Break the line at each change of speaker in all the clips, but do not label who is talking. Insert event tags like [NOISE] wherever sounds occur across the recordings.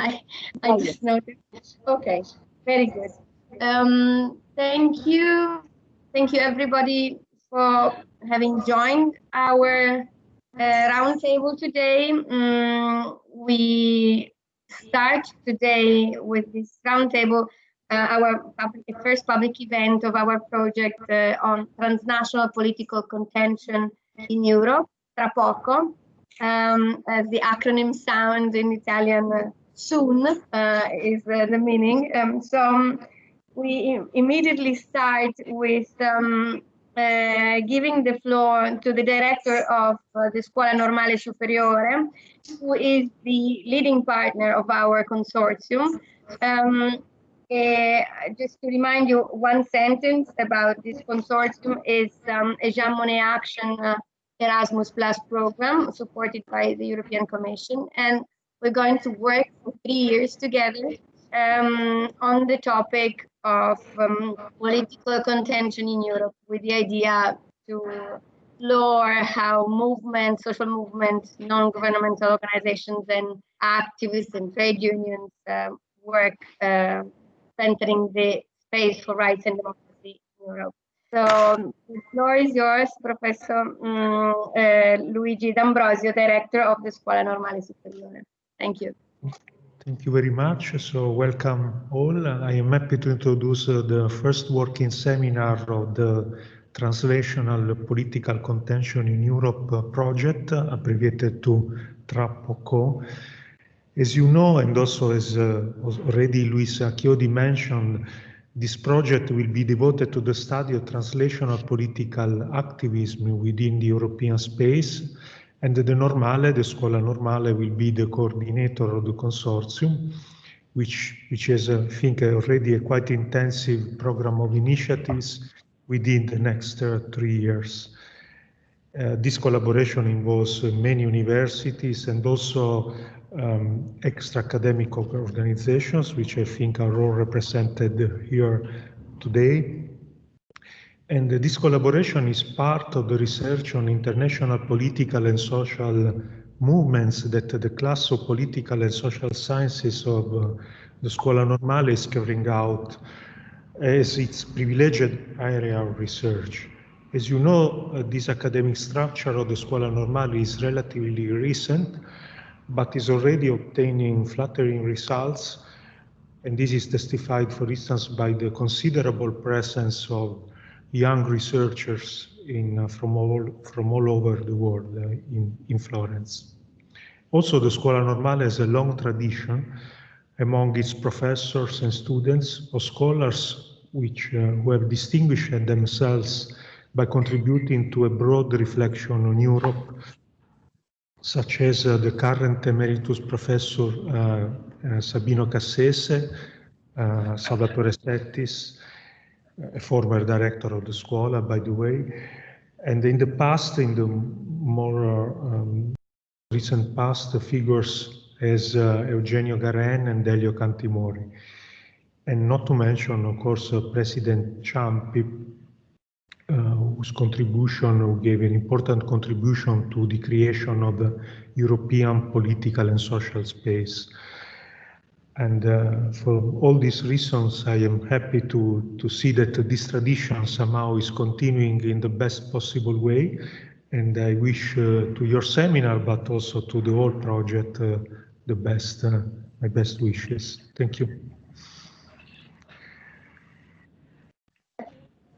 I, I just noticed. Okay, very good. Um, thank you. Thank you everybody for having joined our uh, roundtable today. Um, we start today with this roundtable, uh, our public, first public event of our project uh, on transnational political contention in Europe, Tra poco, um, as the acronym sounds in Italian, uh, soon uh, is uh, the meaning. Um, so um, we immediately start with um, uh, giving the floor to the director of uh, the Scuola Normale Superiore, who is the leading partner of our consortium. Um, uh, just to remind you, one sentence about this consortium is um, a Jean Monnet Action uh, Erasmus Plus program supported by the European Commission. And we're going to work for three years together um, on the topic of um, political contention in Europe with the idea to explore how movements, social movements, non-governmental organizations and activists and trade unions uh, work uh, centering the space for rights and democracy in Europe. So the floor is yours, Professor um, uh, Luigi D'Ambrosio, Director of the Scuola Normale Superiore. Thank you.
Thank you very much. So welcome all. I am happy to introduce uh, the first working seminar of the Transnational Political Contention in Europe uh, project, uh, abbreviated to TRAPOCO. As you know, and also as uh, already Luisa Chiodi mentioned, this project will be devoted to the study of transnational political activism within the European space and the Normale, the Scuola Normale, will be the coordinator of the consortium, which, which has, I think, already a quite intensive program of initiatives within the next uh, three years. Uh, this collaboration involves uh, many universities and also um, extra academic organizations, which I think are all represented here today. And this collaboration is part of the research on international political and social movements that the class of political and social sciences of uh, the Scuola Normale is carrying out as its privileged area of research. As you know, uh, this academic structure of the Scuola Normale is relatively recent, but is already obtaining flattering results. And this is testified, for instance, by the considerable presence of young researchers in, uh, from, all, from all over the world uh, in, in Florence. Also, the Scuola Normale has a long tradition among its professors and students of scholars which uh, who have distinguished themselves by contributing to a broad reflection on Europe, such as uh, the current emeritus professor uh, uh Sabino Cassese, Salvatore Settis, a former director of the Scuola, by the way. And in the past, in the more um, recent past, the figures as uh, Eugenio Garin and Delio Cantimori. And not to mention, of course, uh, President Ciampi, uh, whose contribution, who gave an important contribution to the creation of the European political and social space. And uh, for all these reasons, I am happy to, to see that this tradition somehow is continuing in the best possible way. And I wish uh, to your seminar, but also to the whole project, uh, the best, uh, my best wishes. Thank you.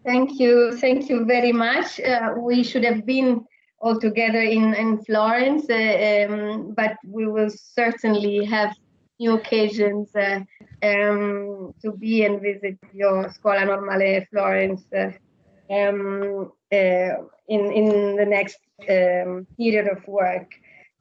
Thank you. Thank you very much. Uh, we should have been all together in, in Florence, uh, um, but we will certainly have new occasions uh, um, to be and visit your Scuola Normale Florence uh, um, uh, in, in the next um, period of work.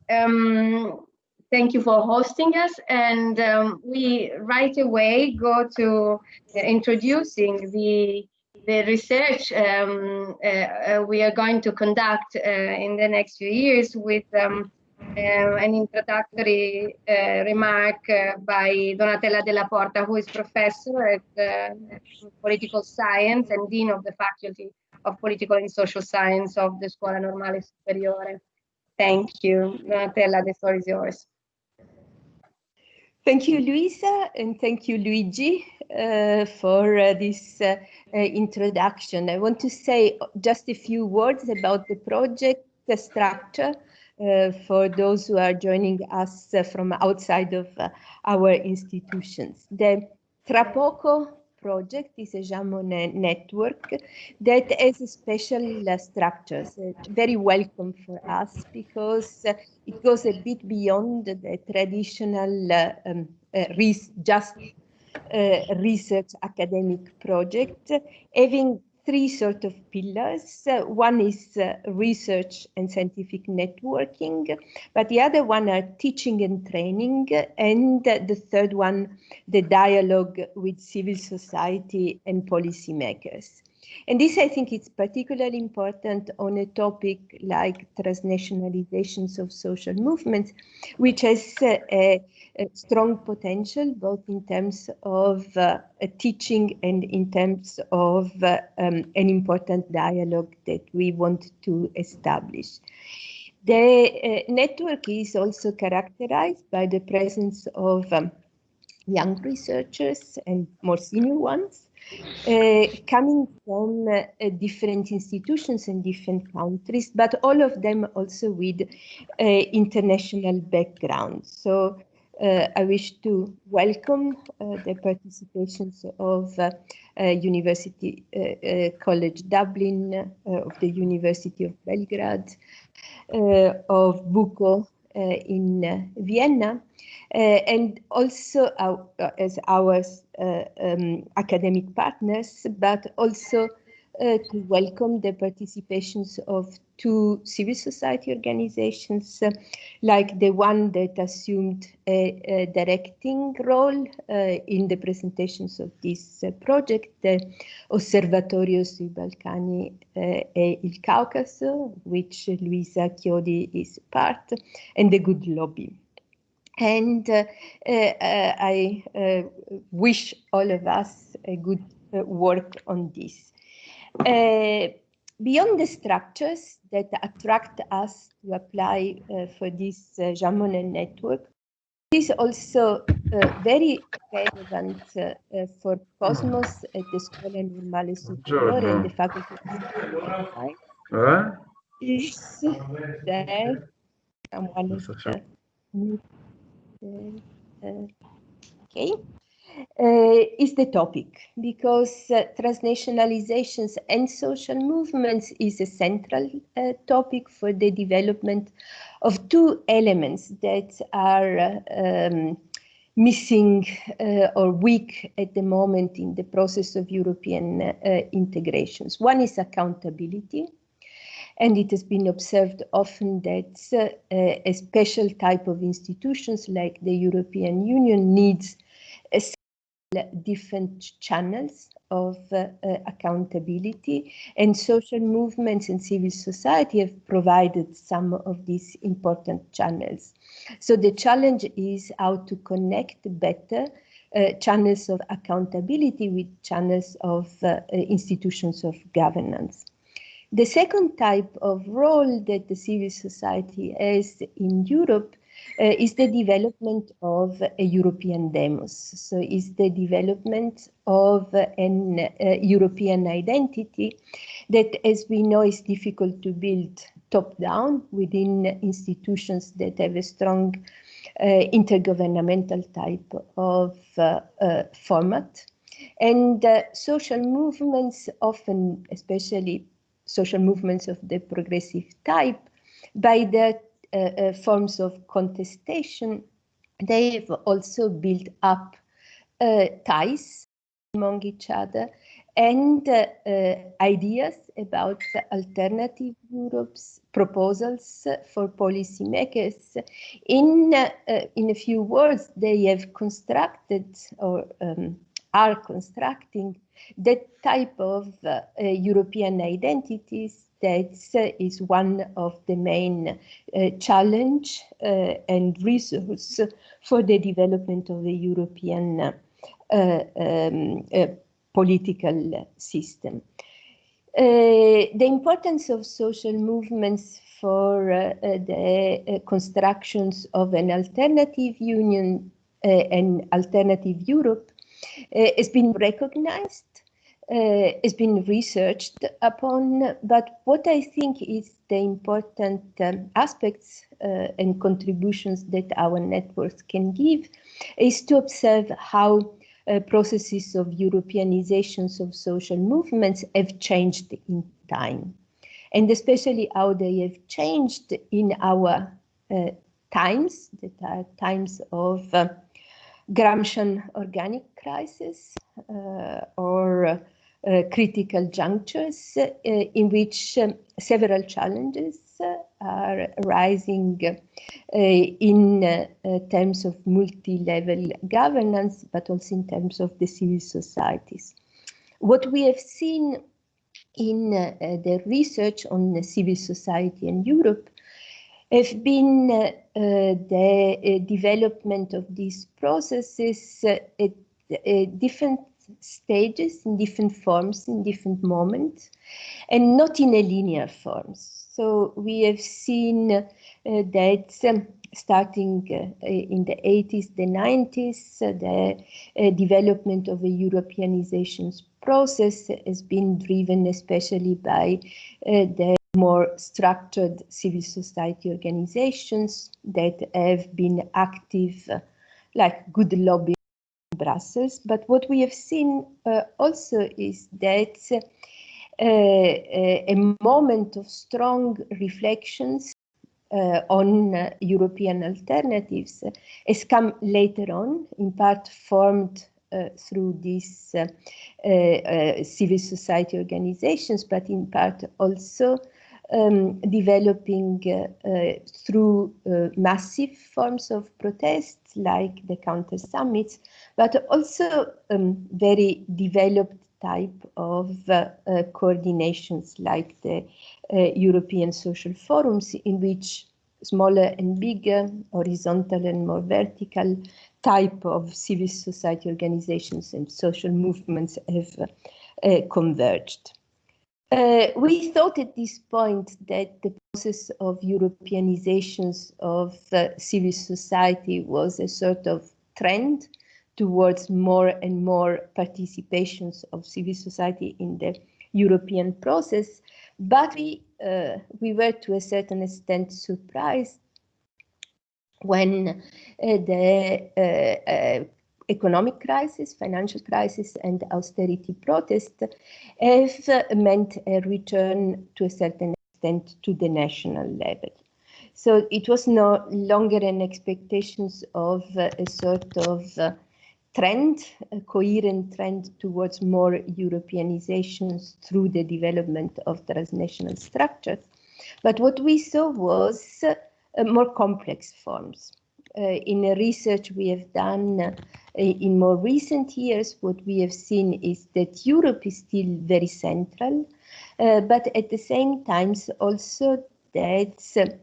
Um, thank you for hosting us and um, we right away go to introducing the the research um, uh, we are going to conduct uh, in the next few years with um, an introductory uh, remark uh, by Donatella Della Porta, who is professor at political science and dean of the faculty of political and social science of the Scuola Normale Superiore. Thank you. Donatella, the floor is yours.
Thank you, Luisa, and thank you, Luigi, uh, for uh, this uh, introduction. I want to say just a few words about the project structure for those who are joining us uh, from outside of our institutions. The Trapoco project is a Jean Monnet network that has special uh, structures, uh, very welcome for us because uh, it goes a bit beyond the traditional um, just research academic project, having three sort of pillars. Uh, one is uh, research and scientific networking, but the other one are teaching and training, and uh, the third one, the dialogue with civil society and policymakers. And this, I think, is particularly important on a topic like transnationalizations of social movements, which has uh, a, a, strong potential both in terms of uh, teaching and in terms of uh, um, an important dialogue that we want to establish. The uh, network is also characterized by the presence of um, young researchers and more senior ones, uh, coming from uh, different institutions and different countries, but all of them also with uh, international backgrounds. So I wish to welcome uh, the participations of uh, University College Dublin, of the University of Belgrade, of BUCO in Vienna, uh, and also our, uh, as our uh, um, academic partners, but also to welcome the participations of two civil society organizations, uh, like the one that assumed a, a directing role uh, in the presentations of this uh, project, the Osservatorio sui Balcani e il Caucaso, which Luisa Chiodi is part, and the Good Lobby. And uh, uh, uh, I wish all of us a good work on this. Beyond the structures that attract us to apply for this uh, Jean Monnet network, is also uh, very relevant uh, uh, for Cosmos at the Scuola Normale Superiore and the Faculty of? Is there someone okay, uh, is the topic because uh, transnationalizations and social movements is a central uh, topic for the development of two elements that are um, missing uh, or weak at the moment in the process of European uh, integrations. One is accountability and it has been observed often that uh, a special type of institutions like the European Union needs different channels of uh, uh, accountability and social movements and civil society have provided some of these important channels. So the challenge is how to connect better uh, channels of accountability with channels of uh, institutions of governance. The second type of role that the civil society has in Europe uh, is the development of a European demos. So is the development of an uh, European identity that, as we know, is difficult to build top-down within institutions that have a strong uh, intergovernmental type of uh, uh, format. And uh, social movements often, especially social movements of the progressive type, by their forms of contestation, they've also built up uh, ties among each other and uh, uh, ideas about alternative Europe's proposals for policymakers. In, uh, in a few words, they have constructed or um, are constructing that type of uh, European identities uh, is one of the main uh, challenge uh, and resource for the development of the European uh, um, uh, political system. the importance of social movements for the constructions of an alternative union and Alternative Europe has been recognized uh, has been researched upon, but what I think is the important um, aspects uh, and contributions that our networks can give is to observe how uh, processes of Europeanizations of social movements have changed in time, and especially how they have changed in our uh, times, that are times of uh, Gramscian organic crisis uh, or critical junctures uh, in which um, several challenges uh, are rising in terms of multi-level governance, but also in terms of the civil societies. What we have seen in uh, the research on civil society in Europe have been uh, the development of these processes at different stages in different forms in different moments and not in a linear forms. So we have seen uh, that um, starting uh, in the 80s, the 90s, uh, the uh, development of a Europeanization process has been driven especially by uh, the more structured civil society organizations that have been active, like good lobby Brussels. But what we have seen uh, also is that uh, uh, a moment of strong reflections uh, on uh, European alternatives has come later on, in part formed through these civil society organizations, but in part also um, developing uh, uh, through uh, massive forms of protests like the counter summits, but also um, very developed type of uh, uh, coordinations like the uh, European social forums in which smaller and bigger, horizontal and more vertical type of civil society organizations and social movements have converged. Uh, we thought at this point that the process of Europeanizations of uh, civil society was a sort of trend towards more and more participations of civil society in the European process, but we, uh, we were to a certain extent surprised when uh, the uh, uh, economic crisis, financial crisis, and austerity protest have meant a return to a certain extent to the national level. So it was no longer an expectations of a sort of uh, trend, a coherent trend towards more Europeanizations through the development of transnational structures. But what we saw was uh, more complex forms. Uh, in a research we have done uh, in more recent years, what we have seen is that Europe is still very central, uh, but at the same time also that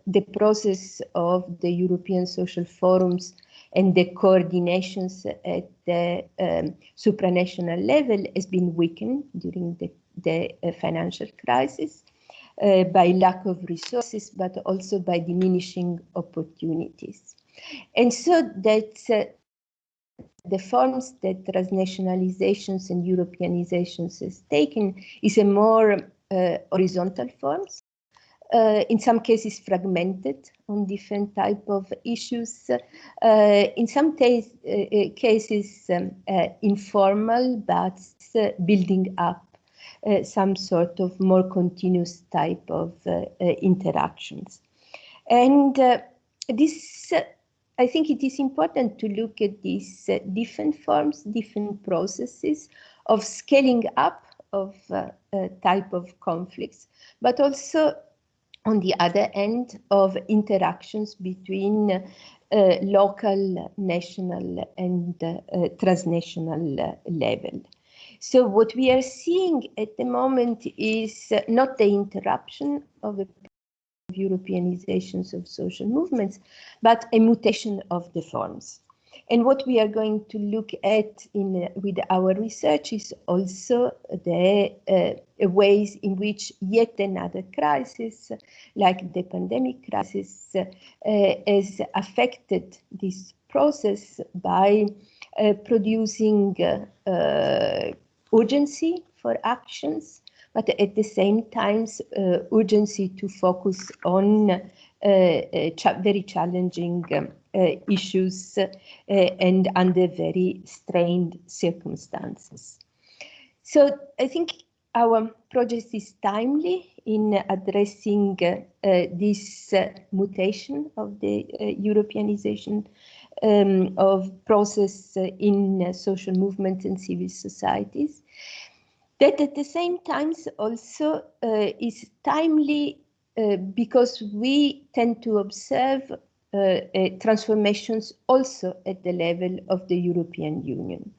the process of the European social forums and the coordinations at the um, supranational level has been weakened during the, the uh, financial crisis uh, by lack of resources, but also by diminishing opportunities. And so that uh, the forms that transnationalizations and Europeanizations has taken is a more uh, horizontal forms, uh, in some cases fragmented on different type of issues, uh, in some uh, uh, cases um, informal, but building up some sort of more continuous type of interactions. And this I think it is important to look at these uh, different forms, different processes of scaling up of uh, uh, type of conflicts, but also on the other end of interactions between uh, local, national and uh, transnational level. So what we are seeing at the moment is not the interruption of a Europeanizations of social movements, but a mutation of the forms. And what we are going to look at in with our research is also the uh, ways in which yet another crisis, like the pandemic crisis, uh, has affected this process by uh, producing uh, urgency for actions, but at the same time, uh, urgency to focus on uh, uh, very challenging um, issues and under very strained circumstances. So I think our project is timely in addressing uh, this uh, mutation of the uh, Europeanization um, of process in social movements and civil societies. That at the same time also is timely because we tend to observe uh, transformations also at the level of the European Union.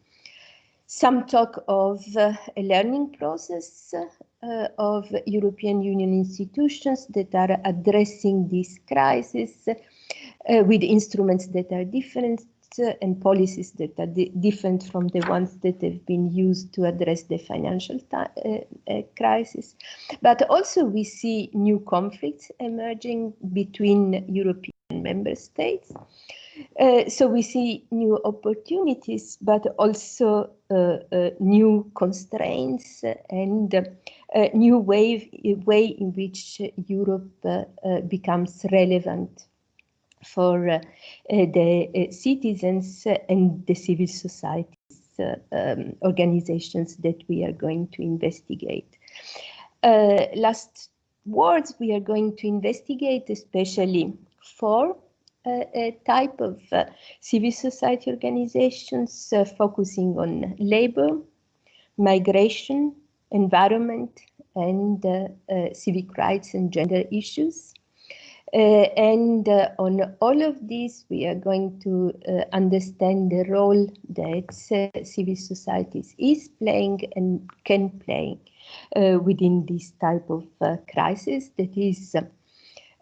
Some talk of uh, a learning process uh, of European Union institutions that are addressing this crisis uh, with instruments that are different uh, and policies that are di different from the ones that have been used to address the financial uh, uh, crisis. But also we see new conflicts emerging between European member states. Uh, so we see new opportunities, but also uh, uh, new constraints and uh, new way, way in which Europe becomes relevant for the citizens and the civil societies um, organizations that we are going to investigate. last words, we are going to investigate especially four a type of uh, civil society organizations uh, focusing on labor, migration, environment, and uh, civic rights and gender issues. Uh, and uh, on all of these, we are going to uh, understand the role that civil societies is playing and can play within this type of crisis that is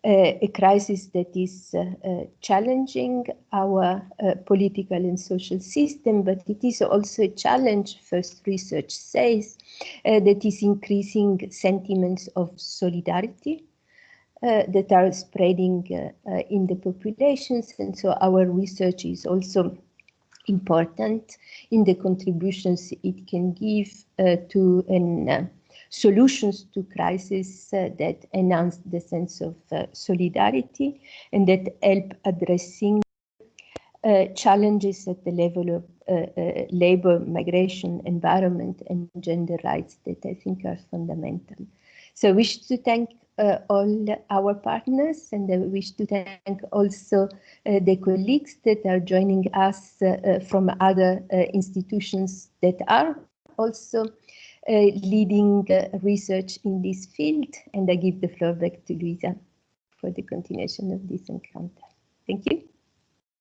a crisis that is uh, uh, challenging our uh, political and social system, but it is also a challenge, first research says, that is increasing sentiments of solidarity uh, that are spreading uh, uh, in the populations. And so our research is also important in the contributions it can give to an solutions to crises uh, that enhance the sense of uh, solidarity and that help addressing uh, challenges at the level of uh, uh, labor, migration, environment, and gender rights that I think are fundamental. So I wish to thank uh, all our partners and I wish to thank also the colleagues that are joining us from other institutions that are also uh, leading uh, research in this field. And I give the floor back to Luisa for the continuation of this encounter. Thank you.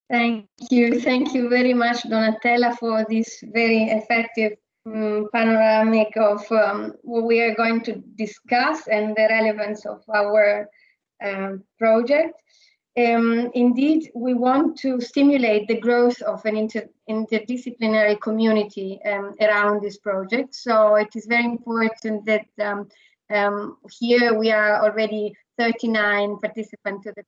Thank you. Thank you very much, Donatella, for this very effective um, panoramic of um, what we are going to discuss and the relevance of our um, project. Um, indeed, we want to stimulate the growth of an inter interdisciplinary community um, around this project. So it is very important that um, here we are already 39 participants to the,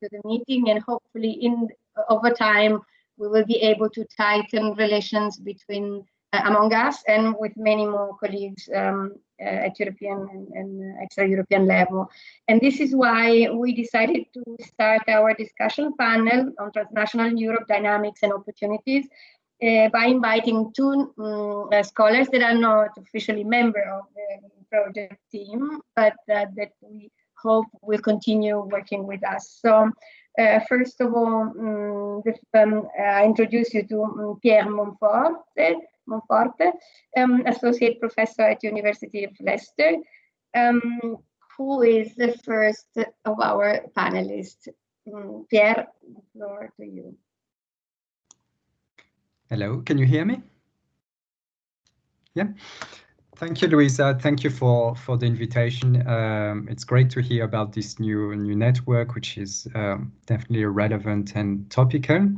to the meeting and hopefully in over time we will be able to tighten relations between among us and with many more colleagues um, uh, at European and, and extra-European level. And this is why we decided to start our discussion panel on transnational Europe dynamics and opportunities uh, by inviting two um, uh, scholars that are not officially member of the project team, but uh, that we hope will continue working with us. So uh, first of all, um, this, um, I introduce you to um, Pierre Monforte, Monforte, um, associate professor at University of Leicester, um, who is the first of our panelists. Um, Pierre, the floor to you.
Hello, can you hear me? Yeah. Thank you, Luisa. Thank you for for the invitation. Um, it's great to hear about this new new network, which is um, definitely relevant and topical.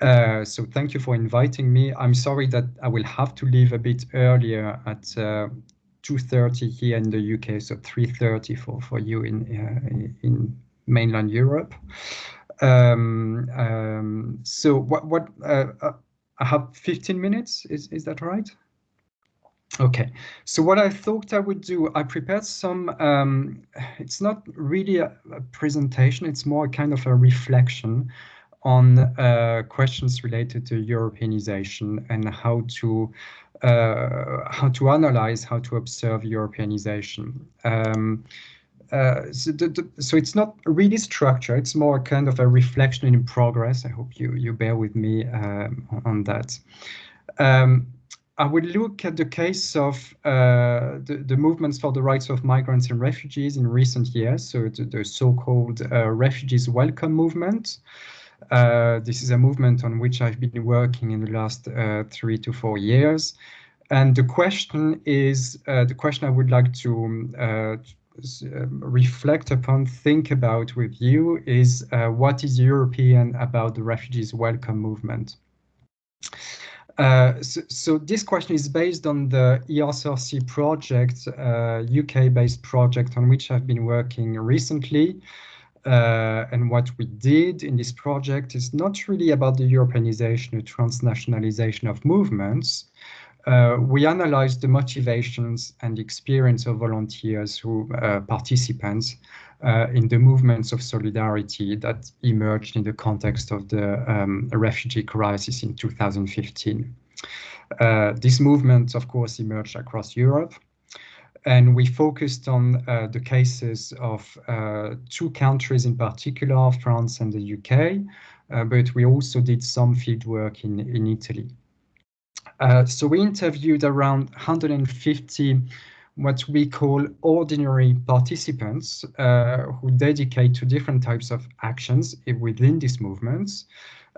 Uh, so thank you for inviting me. I'm sorry that I will have to leave a bit earlier at uh, 2.30 here in the UK, so 3.30 for, for you in, uh, in mainland Europe. Um, um, so what, what uh, uh, I have 15 minutes, is, is that right? Okay, so what I thought I would do, I prepared some, um, it's not really a, a, presentation, it's more kind of a reflection on uh, questions related to Europeanization and how to uh, how to analyze, how to observe Europeanization. Um, uh, so, the, the, so, it's not really structure, it's more kind of a reflection in progress. I hope you, you bear with me um, on that. Um, I will look at the case of uh, the, the, movements for the rights of migrants and refugees in recent years, so the, the so-called uh, refugees welcome movement. Uh, this is a movement on which I've been working in the last uh, three to four years. And the question is, uh, the question I would like to um, reflect upon, think about with you is what is European about the refugees welcome movement? Uh, so, so, this question is based on the ERCRC project, uh, UK-based project on which I've been working recently. Uh, and what we did in this project is not really about the Europeanization or transnationalization of movements. Uh, we analyzed the motivations and experience of volunteers who uh, participants uh, in the movements of solidarity that emerged in the context of the um, refugee crisis in 2015. Uh, this movement, of course, emerged across Europe. And we focused on uh, the cases of uh, two countries in particular, France and the UK, uh, but we also did some field work in, in Italy. Uh, so we interviewed around 150 what we call ordinary participants uh, who dedicate to different types of actions within these movements.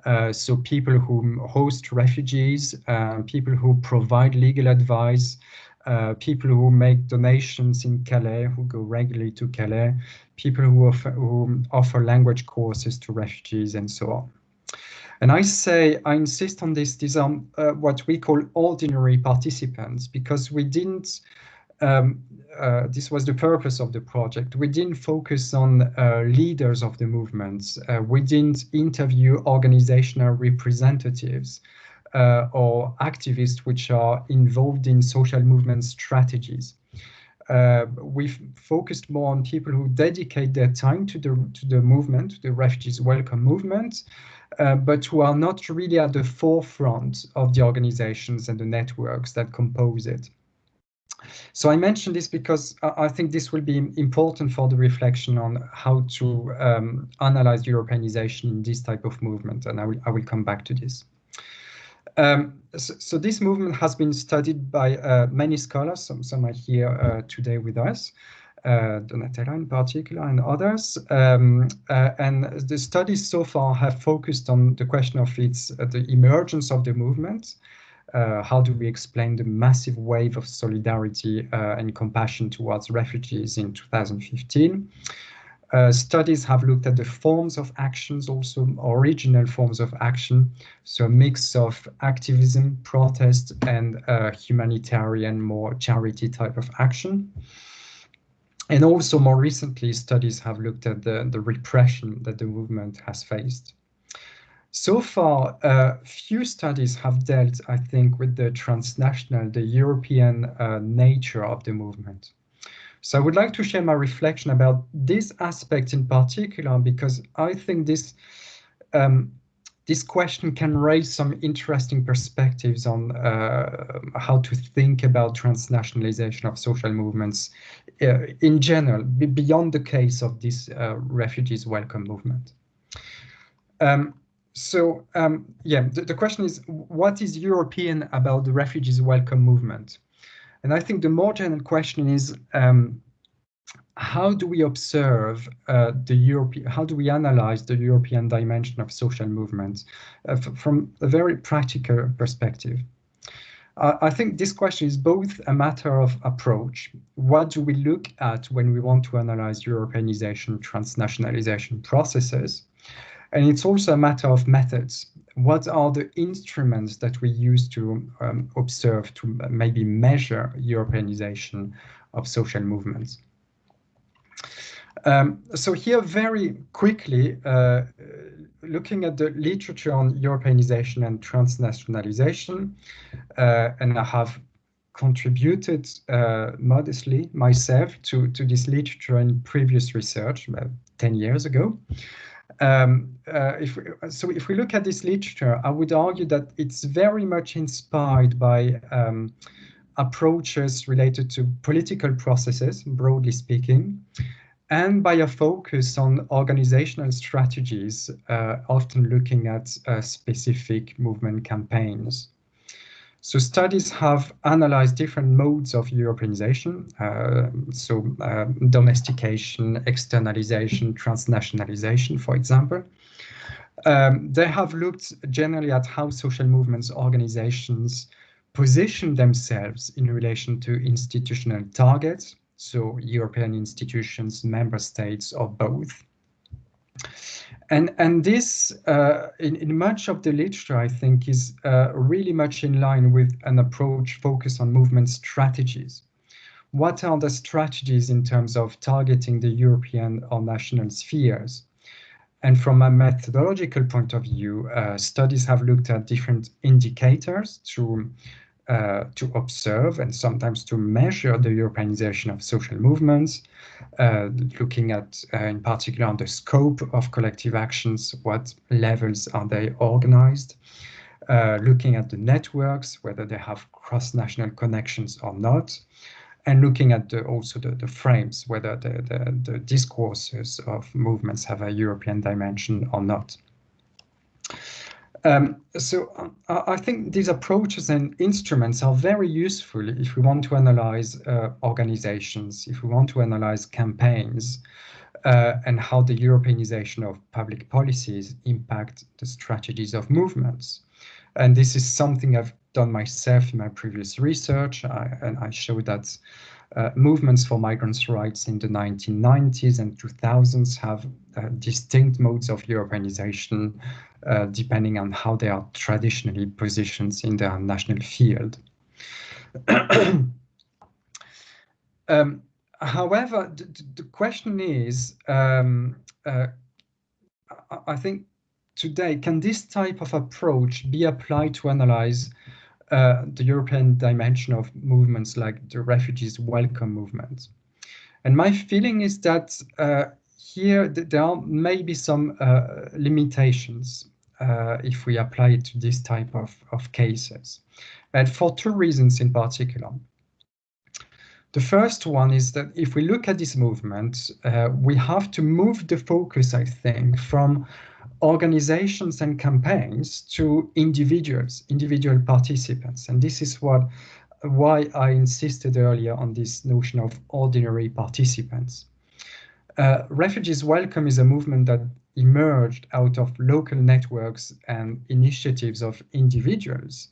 Uh, so people who host refugees, uh, people who provide legal advice, uh, people who make donations in Calais, who go regularly to Calais, people who offer, who offer language courses to refugees and so on. And I say, I insist on this, these are uh, what we call ordinary participants because we didn't um, uh, this was the purpose of the project. We didn't focus on uh, leaders of the movements. Uh, we didn't interview organizational representatives uh, or activists which are involved in social movement strategies. Uh, we've focused more on people who dedicate their time to the to the movement, the refugees welcome movement, uh, but who are not really at the forefront of the organizations and the networks that compose it. So I mention this because I think this will be important for the reflection on how to um, analyze Europeanization in this type of movement, and I will, I will come back to this. Um, so, so, this movement has been studied by uh, many scholars, some, some are here uh, today with us, uh, Donatella in particular and others. Um, uh, and the studies so far have focused on the question of its uh, the emergence of the movement, uh, how do we explain the massive wave of solidarity and compassion towards refugees in 2015? Uh, studies have looked at the forms of actions, also original forms of action, so a mix of activism, protest, and uh, humanitarian, more charity type of action. And also more recently, studies have looked at the, the repression that the movement has faced. So far, uh, few studies have dealt, I think, with the transnational, the European uh, nature of the movement. So I would like to share my reflection about this aspect in particular, because I think this um, this question can raise some interesting perspectives on uh, how to think about transnationalization of social movements uh, in general, beyond the case of this uh, refugees welcome movement. Um, so um, yeah, the, the, question is, what is European about the refugees welcome movement? And I think the more general question is, um, how do we observe uh, the European, how do we analyze the European dimension of social movements uh, from a very practical perspective? I think this question is both a matter of approach. What do we look at when we want to analyze Europeanization, transnationalization processes? And it's also a matter of methods. What are the instruments that we use to um, observe, to maybe measure Europeanization of social movements? Um, so here, very quickly, uh, looking at the literature on Europeanization and transnationalization, uh, and I have contributed uh, modestly myself to, to this literature and previous research about 10 years ago. Um, uh, if we, so if we look at this literature, I would argue that it's very much inspired by um, approaches related to political processes, broadly speaking, and by a focus on organizational strategies, uh, often looking at uh, specific movement campaigns. So studies have analyzed different modes of Europeanization, uh, so uh, domestication, externalization, transnationalization, for example. Um, they have looked generally at how social movements organizations position themselves in relation to institutional targets, so European institutions, member states, or both. And, and this, uh, in, in much of the literature, I think, is uh, really much in line with an approach focused on movement strategies. What are the strategies in terms of targeting the European or national spheres? And from a methodological point of view, uh, studies have looked at different indicators to uh, to observe and sometimes to measure the Europeanization of social movements, uh, looking at, uh, in particular, on the scope of collective actions, what levels are they organized, uh, looking at the networks, whether they have cross-national connections or not, and looking at the, also the, the frames, whether the, the, the discourses of movements have a European dimension or not. Um, so uh, I think these approaches and instruments are very useful if we want to analyze uh, organizations, if we want to analyze campaigns, uh, and how the Europeanization of public policies impact the strategies of movements. And this is something I've done myself in my previous research, I, and I show that uh, movements for migrants' rights in the 1990s and 2000s have uh, distinct modes of Europeanization uh, depending on how they are traditionally positioned in their national field. [CLEARS THROAT] um, however, the, the, question is, um, uh, I think today, can this type of approach be applied to analyze uh, the European dimension of movements like the refugees welcome movement? And my feeling is that uh, here there are maybe some uh, limitations uh, if we apply it to this type of, of cases. And for two reasons in particular. The first one is that if we look at this movement, uh, we have to move the focus, I think, from organizations and campaigns to individuals, individual participants. And this is what why I insisted earlier on this notion of ordinary participants. Uh, Refugees Welcome is a movement that emerged out of local networks and initiatives of individuals,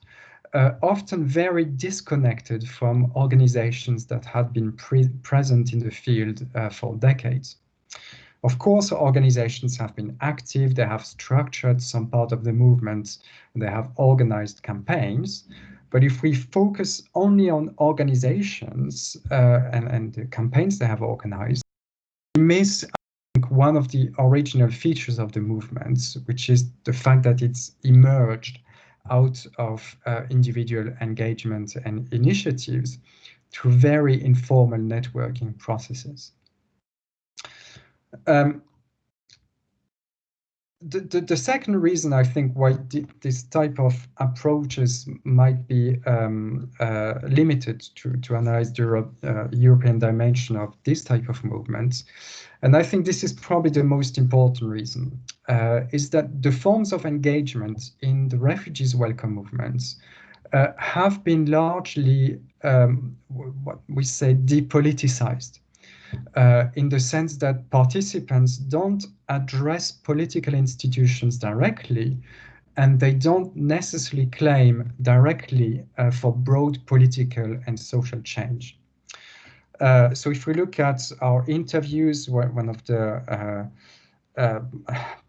uh, often very disconnected from organizations that had been pre present in the field uh, for decades. Of course, organizations have been active, they have structured some part of the movement, they have organized campaigns. But if we focus only on organizations uh, and, and the campaigns they have organized, we miss one of the original features of the movement, which is the fact that it's emerged out of uh, individual engagement and initiatives through very informal networking processes. Um, the, the, the, second reason I think why this type of approaches might be um, uh, limited to, to analyze the uh, European dimension of this type of movements, and I think this is probably the most important reason, uh, is that the forms of engagement in the refugees welcome movements uh, have been largely, um, what we say, depoliticized uh, in the sense that participants don't address political institutions directly and they don't necessarily claim directly uh, for broad political and social change. Uh, so if we look at our interviews, one of the uh, uh,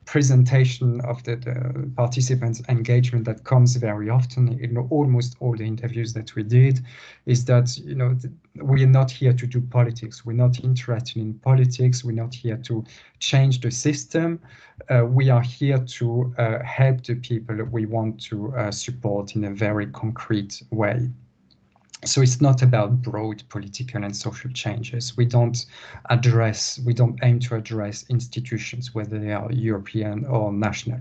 presentation of the, the, participants engagement that comes very often in almost all the interviews that we did is that you know we're not here to do politics. We're not interested in politics. We're not here to change the system. Uh, we are here to uh, help the people we want to uh, support in a very concrete way so it's not about broad political and social changes. We don't address, we don't aim to address institutions, whether they are European or national.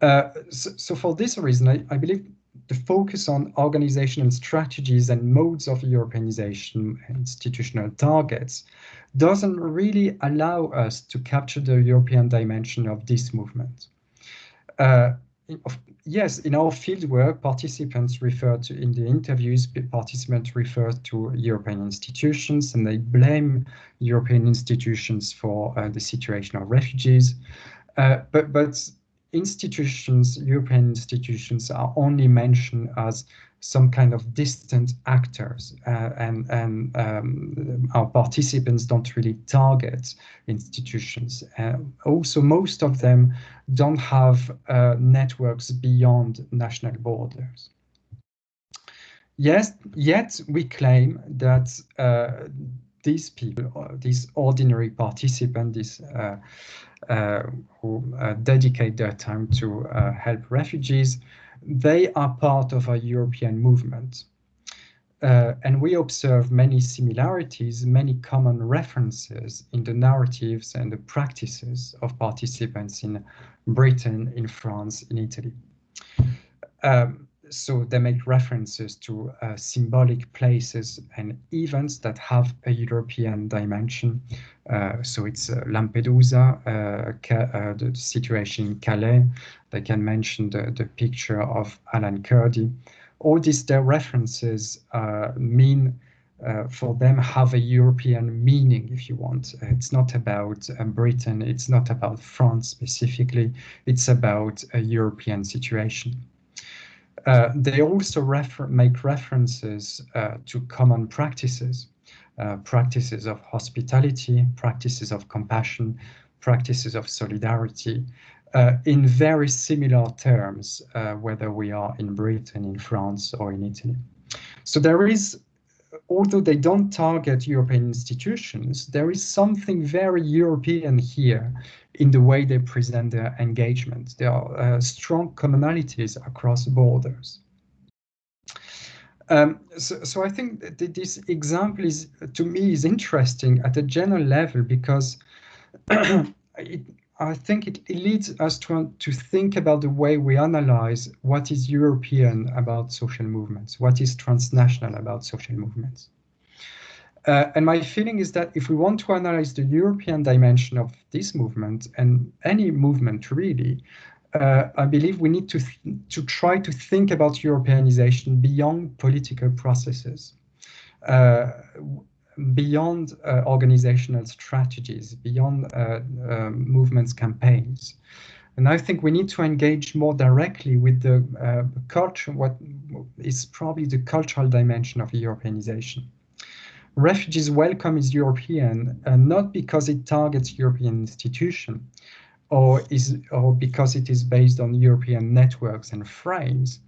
Uh, so, so, for this reason, I, I, believe the focus on organizational strategies and modes of Europeanization institutional targets doesn't really allow us to capture the European dimension of this movement. Uh, yes, in our fieldwork, participants refer to, in the interviews, participants refer to European institutions and they blame European institutions for uh, the situation of refugees. Uh, but, but institutions, European institutions are only mentioned as some kind of distant actors uh, and, and um, our participants don't really target institutions. Uh, also, most of them don't have uh, networks beyond national borders. Yes, yet we claim that uh, these people, uh, these ordinary participants, these uh, who dedicate their time to help refugees, they are part of a European movement. Uh, and we observe many similarities, many common references in the narratives and the practices of participants in Britain, in France, in Italy. Um, so they make references to uh, symbolic places and events that have a European dimension. Uh, so it's uh, Lampedusa, uh, uh, the situation in Calais. They can mention the, the picture of Alan Kurdi. All these their references uh, mean for them have a European meaning, if you want. It's not about Britain, it's not about France specifically, it's about a European situation. Uh, they also refer make references uh, to common practices, uh, practices of hospitality, practices of compassion, practices of solidarity, uh, in very similar terms, uh, whether we are in Britain, in France, or in Italy. So there is, although they don't target European institutions, there is something very European here in the way they present their engagement. There are uh, strong commonalities across borders. Um, so, so, I think that this example is, to me, is interesting at a general level because [CLEARS THROAT] it, I think it, it, leads us to, to think about the way we analyze what is European about social movements, what is transnational about social movements. Uh, and my feeling is that if we want to analyze the European dimension of this movement and any movement really, uh, I believe we need to to try to think about Europeanization beyond political processes, uh, beyond uh, organizational strategies, beyond uh, um, movements campaigns. And I think we need to engage more directly with the uh, culture, what is probably the cultural dimension of Europeanization refugees welcome is European, uh, not because it targets European institutions or is or because it is based on European networks and frames.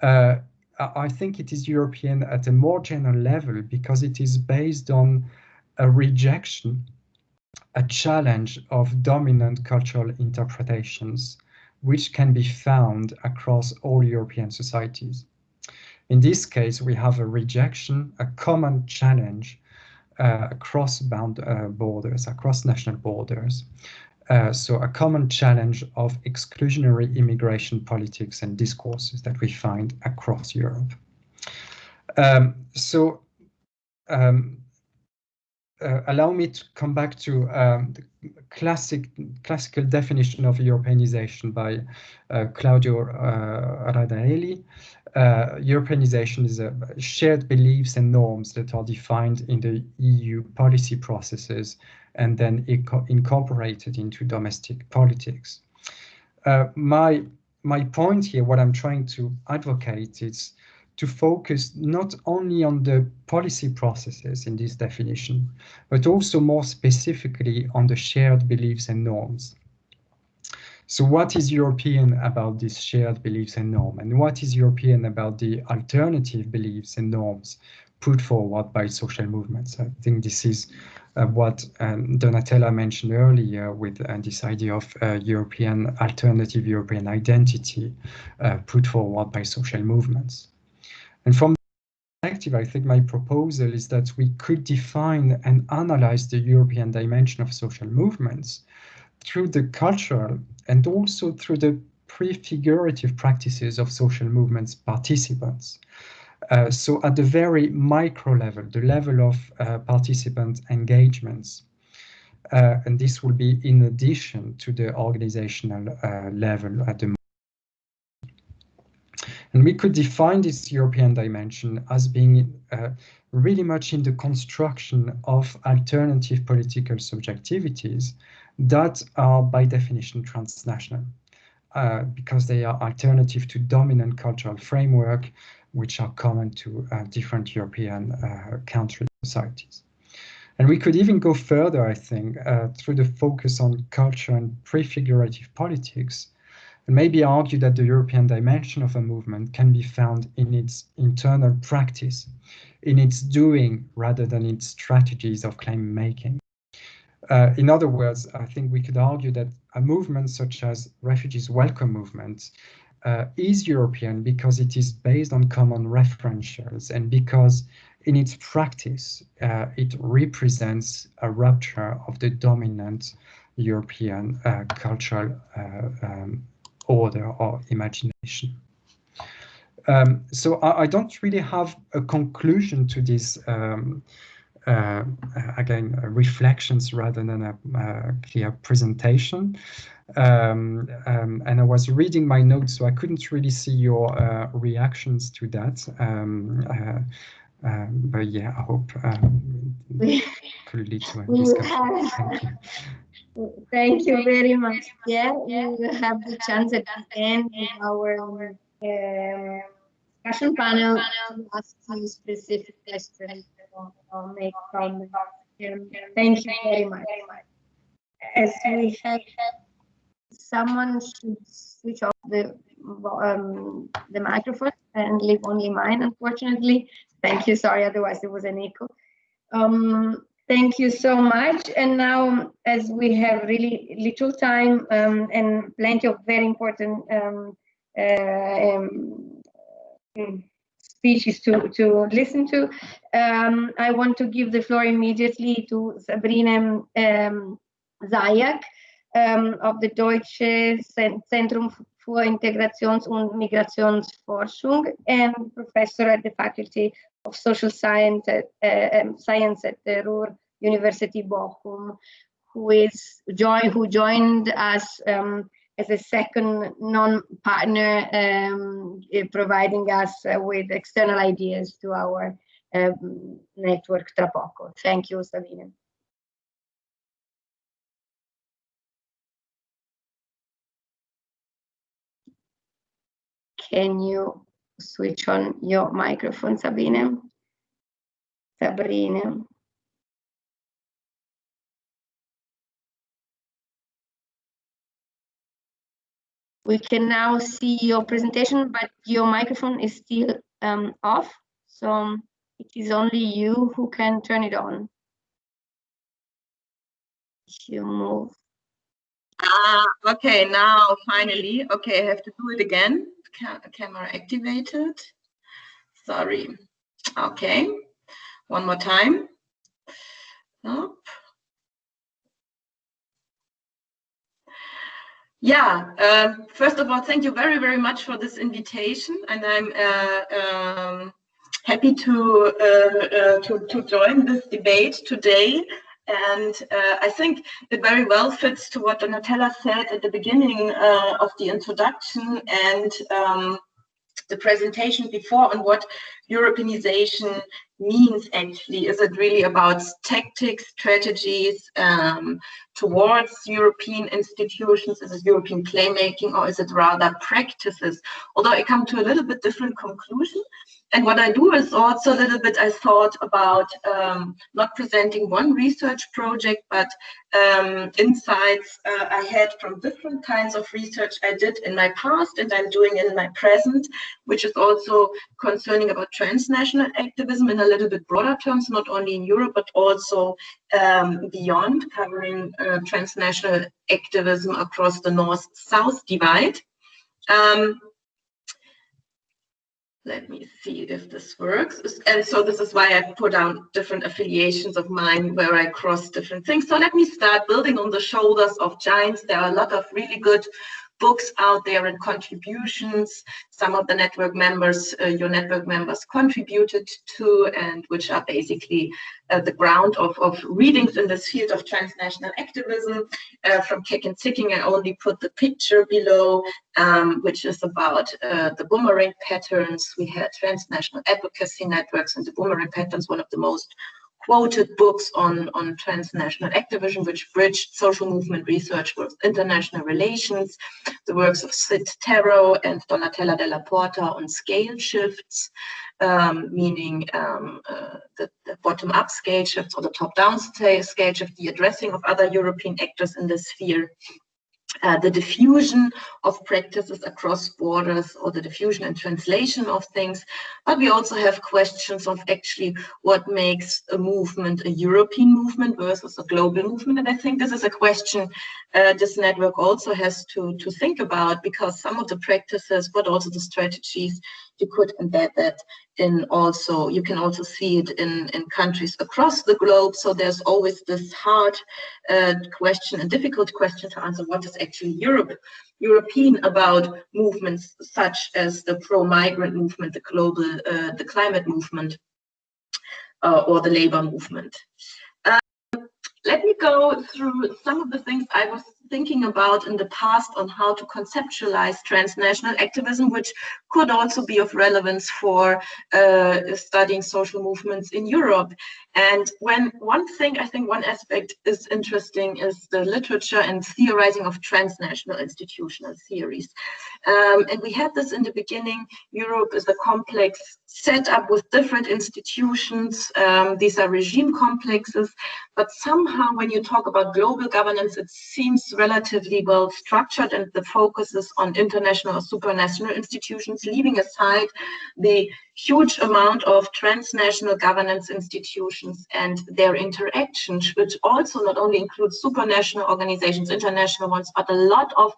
Uh, I think it is European at a more general level because it is based on a rejection, a challenge of dominant cultural interpretations, which can be found across all European societies. In this case, we have a rejection, a common challenge uh, across bound uh, borders, across national borders. Uh, so a common challenge of exclusionary immigration politics and discourses that we find across Europe. Um, so um, allow me to come back to um, the classic classical definition of Europeanization by uh, Claudio uh, Radaelli. Uh, Europeanization is a shared beliefs and norms that are defined in the EU policy processes and then incorporated into domestic politics. Uh, my my point here, what I'm trying to advocate is to focus not only on the policy processes in this definition, but also more specifically on the shared beliefs and norms. So what is European about these shared beliefs and norms? And what is European about the alternative beliefs and norms put forward by social movements? I think this is uh, what um, Donatella mentioned earlier with uh, this idea of uh, European alternative European identity uh, put forward by social movements. And from perspective, I think my proposal is that we could define and analyze the European dimension of social movements through the cultural and also through the prefigurative practices of social movements participants. Uh, so at the very micro level, the level of uh, participant engagements, uh, and this will be in addition to the organizational uh, level at the and we could define this European dimension as being uh, really much in the construction of alternative political subjectivities that are by definition transnational. Uh, because they are alternative to dominant cultural framework, which are common to uh, different European uh, country societies. And we could even go further, I think, uh, through the focus on culture and prefigurative politics, and maybe argue that the European dimension of a movement can be found in its internal practice, in its doing rather than its strategies of claim making. Uh, in other words, I think we could argue that a movement such as refugees welcome movement uh, is European because it is based on common referentials and because in its practice, uh, it represents a rupture of the dominant European uh, cultural uh, um, order or imagination. Um, so I, I, don't really have a conclusion to this um, uh, again, uh, reflections rather than a uh, clear presentation. Um, um, and I was reading my notes, so I couldn't really see your uh, reactions to that. Um, uh, um, but yeah, I hope um, [LAUGHS] could lead to a discussion. Thank
you. Thank you very much. Yeah, we will have the chance at the end of our um, discussion panel to ask you specific questions or make comments. Thank you very much. As we have, someone should switch off the um, the microphone and leave only mine, unfortunately. Thank you. Sorry, otherwise it was an echo. Um, thank you so much. And now, as we have really little time um, and plenty of very important um, uh, um, speeches to, to listen to. Um, I want to give the floor immediately to Sabrina um, Zajak um, of the Deutsche Zentrum für Integrations- und Migrationsforschung and professor at the Faculty of Social Science at, uh, um, Science at the Ruhr University Bochum, who is join who joined us um, as a second non-partner um, eh, providing us uh, with external ideas to our um, network TraPoCo. Thank you, Sabine. Can you switch on your microphone, Sabine? Sabrina. We can now see your presentation, but your microphone is still um, off. So it is only you who can turn it on. You move.
Ah, okay, now finally. Okay, I have to do it again. Ca camera activated. Sorry. Okay, one more time. Nope. Yeah, uh, first of all, thank you very, very much for this invitation, and I'm uh, um, happy to, uh, uh to, to join this debate today. And uh, I think it very well fits to what Donatella said at the beginning uh, of the introduction and um, the presentation before on what Europeanization means actually? Is it really about tactics, strategies um, towards European institutions? Is it European playmaking or is it rather practices? Although I come to a little bit different conclusion. And what I do is also a little bit, I thought about um, not presenting one research project, but um, insights uh, I had from different kinds of research I did in my past and I'm doing in my present, which is also concerning about transnational activism in a little bit broader terms, not only in Europe, but also um, beyond, covering uh, transnational activism across the North-South divide. Um, let me see if this works. And so this is why I put down different affiliations of mine where I cross different things. So let me start building on the shoulders of giants. There are a lot of really good books out there and contributions. Some of the network members, uh, your network members contributed to, and which are basically uh, the ground of, of readings in this field of transnational activism. Uh, from Keck and Sikkink. I only put the picture below, um, which is about uh, the boomerang patterns. We had transnational advocacy networks and the boomerang patterns, one of the most quoted books on, on transnational activism, which bridged social movement research with international relations, the works of Sid Tarrow and Donatella Della Porta on scale shifts, um, meaning um, uh, the, the bottom-up scale shifts or the top-down scale shift, the addressing of other European actors in this sphere, uh, the diffusion of practices across borders or the diffusion and translation of things. But we also have questions of actually what makes a movement a European movement versus a global movement. And I think this is a question uh, this network also has to, to think about because some of the practices, but also the strategies you could embed that in also, you can also see it in, in countries across the globe. So there's always this hard uh, question and difficult question to answer, what is actually Europe, European about movements such as the pro-migrant movement, the global, uh, the climate movement, uh, or the labor movement. Um, let me go through some of the things I was thinking about in the past on how to conceptualize transnational activism, which could also be of relevance for uh, studying social movements in Europe. And when one thing, I think one aspect is interesting is the literature and theorizing of transnational institutional theories. Um, and we had this in the beginning. Europe is a complex setup with different institutions. Um, these are regime complexes, but somehow when you talk about global governance, it seems relatively well structured and the focus is on international or supranational institutions, leaving aside the huge amount of transnational governance institutions and their interactions, which also not only includes supranational organizations, international ones, but a lot of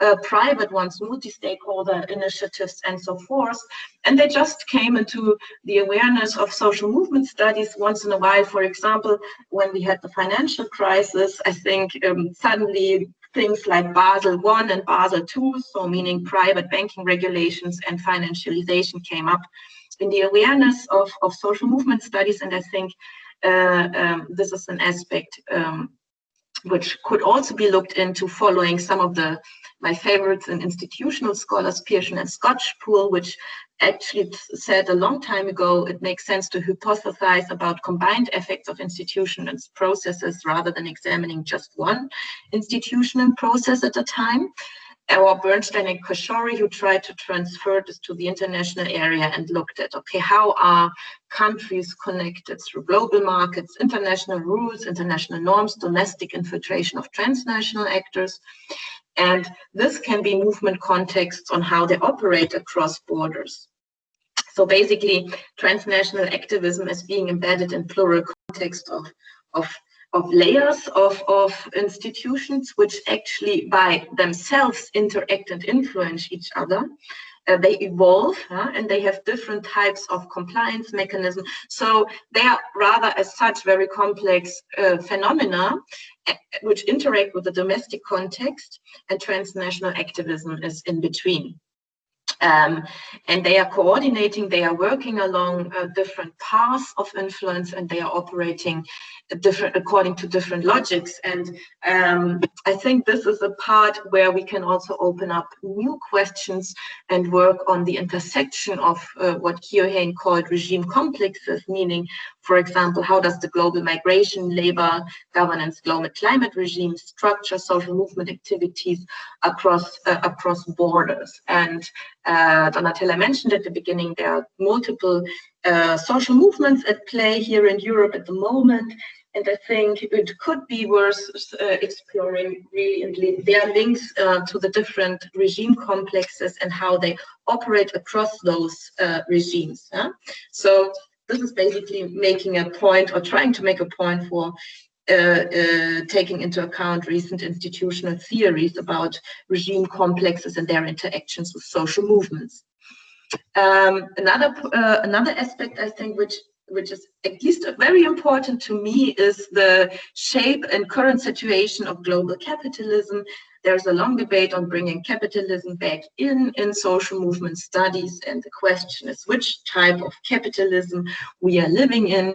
uh, private ones, multi-stakeholder initiatives and so forth. And they just came into the awareness of social movement studies once in a while. For example, when we had the financial crisis, I think um, suddenly things like Basel I and Basel II, so meaning private banking regulations and financialization came up in the awareness of, of social movement studies. And I think uh, um, this is an aspect um, which could also be looked into following some of the my favorites and institutional scholars, Pearson and Skocpol, which actually said a long time ago, it makes sense to hypothesize about combined effects of institutions and processes rather than examining just one institution and process at a time. Or Bernstein and Cashore, who tried to transfer this to the international area and looked at, okay, how are countries connected through global markets, international rules, international norms, domestic infiltration of transnational actors. And this can be movement contexts on how they operate across borders. So basically, transnational activism is being embedded in plural context of, of, of layers of, of institutions which actually by themselves interact and influence each other uh, they evolve and they have different types of compliance mechanism. So they are rather as such very complex uh, phenomena uh, which interact with the domestic context and transnational activism is in between. Um, and they are coordinating, they are working along uh, different paths of influence and they are operating different according to different logics. And um, I think this is a part where we can also open up new questions and work on the intersection of uh, what Keohane called regime complexes, meaning, for example, how does the global migration, labor, governance, global climate regime structure social movement activities across uh, across borders? And uh, Donatella mentioned at the beginning, there are multiple uh, social movements at play here in Europe at the moment. And I think it could be worth uh, exploring really and their links uh, to the different regime complexes and how they operate across those uh, regimes. So this is basically making a point or trying to make a point for taking into account recent institutional theories about regime complexes and their interactions with social movements. Um, another uh, another aspect I think which which is at least very important to me is the shape and current situation of global capitalism. There's a long debate on bringing capitalism back in in social movement studies, and the question is which type of capitalism we are living in.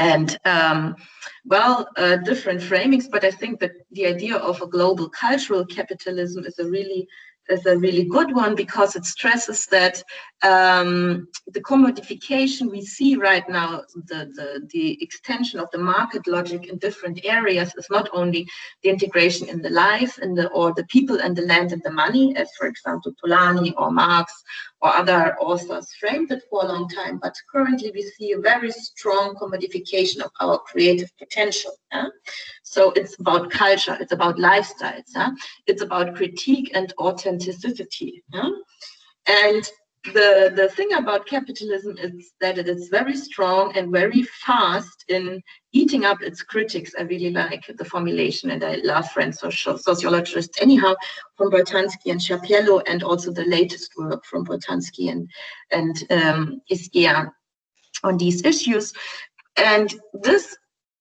And um, well, uh, different framings, but I think that the idea of a global cultural capitalism is a really is a really good one because it stresses that um, the commodification we see right now, the, the, the extension of the market logic in different areas is not only the integration in the life and the, or the people and the land and the money, as for example, Polanyi or Marx or other authors framed it for a long time, but currently we see a very strong commodification of our creative potential. Yeah? So it's about culture, it's about lifestyles, yeah? it's about critique and authenticity. Yeah? And the the thing about capitalism is that it is very strong and very fast in eating up its critics. I really like the formulation, and I love French social, sociologists anyhow from Boltanski and Chiapello, and also the latest work from Boltanski and and um, Esquerre on these issues. And this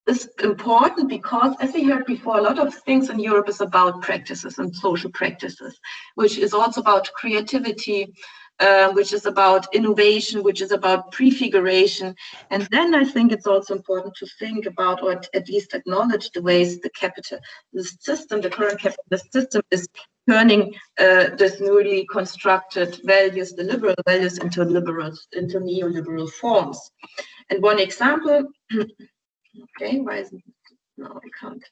is important because, as we heard before, a lot of things in Europe is about practices and social practices, which is also about creativity, uh, which is about innovation, which is about prefiguration. And then I think it's also important to think about, or at least acknowledge the ways the capital, the system, the current capitalist system is turning uh, this newly constructed values, the liberal values into liberal, into neoliberal forms. And one example, [CLEARS THROAT] okay, why isn't, no, I can't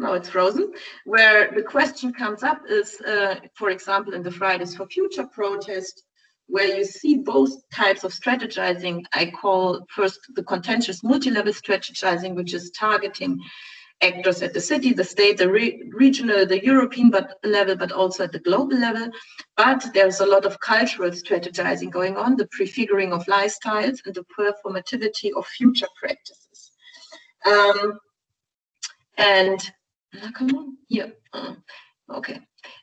now it's frozen, where the question comes up is, uh, for example, in the Fridays for Future protest, where you see both types of strategizing. I call first the contentious multi-level strategizing, which is targeting actors at the city, the state, the re regional, the European but level, but also at the global level. But there's a lot of cultural strategizing going on, the prefiguring of lifestyles and the performativity of future practices. Um, and come on, here. Uh, okay.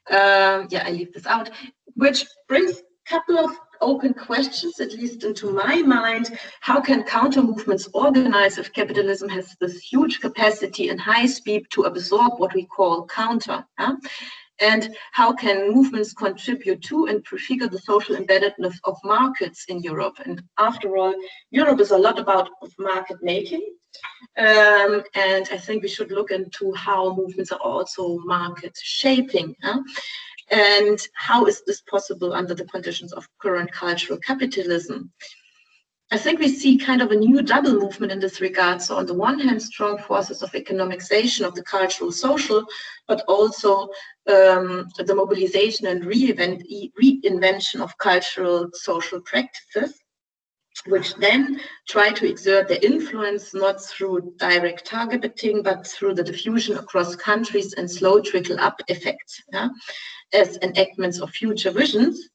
Um, yeah, I leave this out, which brings a couple of open questions, at least into my mind. How can counter movements organize if capitalism has this huge capacity and high speed to absorb what we call counter? Huh? And how can movements contribute to and prefigure the social embeddedness of markets in Europe? And after all, Europe is a lot about market making. Um, and I think we should look into how movements are also market shaping. Huh? And how is this possible under the conditions of current cultural capitalism? I think we see kind of a new double movement in this regard. So on the one hand, strong forces of economicization of the cultural social, but also um, the mobilization and reinvention of cultural social practices which then try to exert their influence not through direct targeting, but through the diffusion across countries and slow trickle up effects yeah, as enactments of future visions.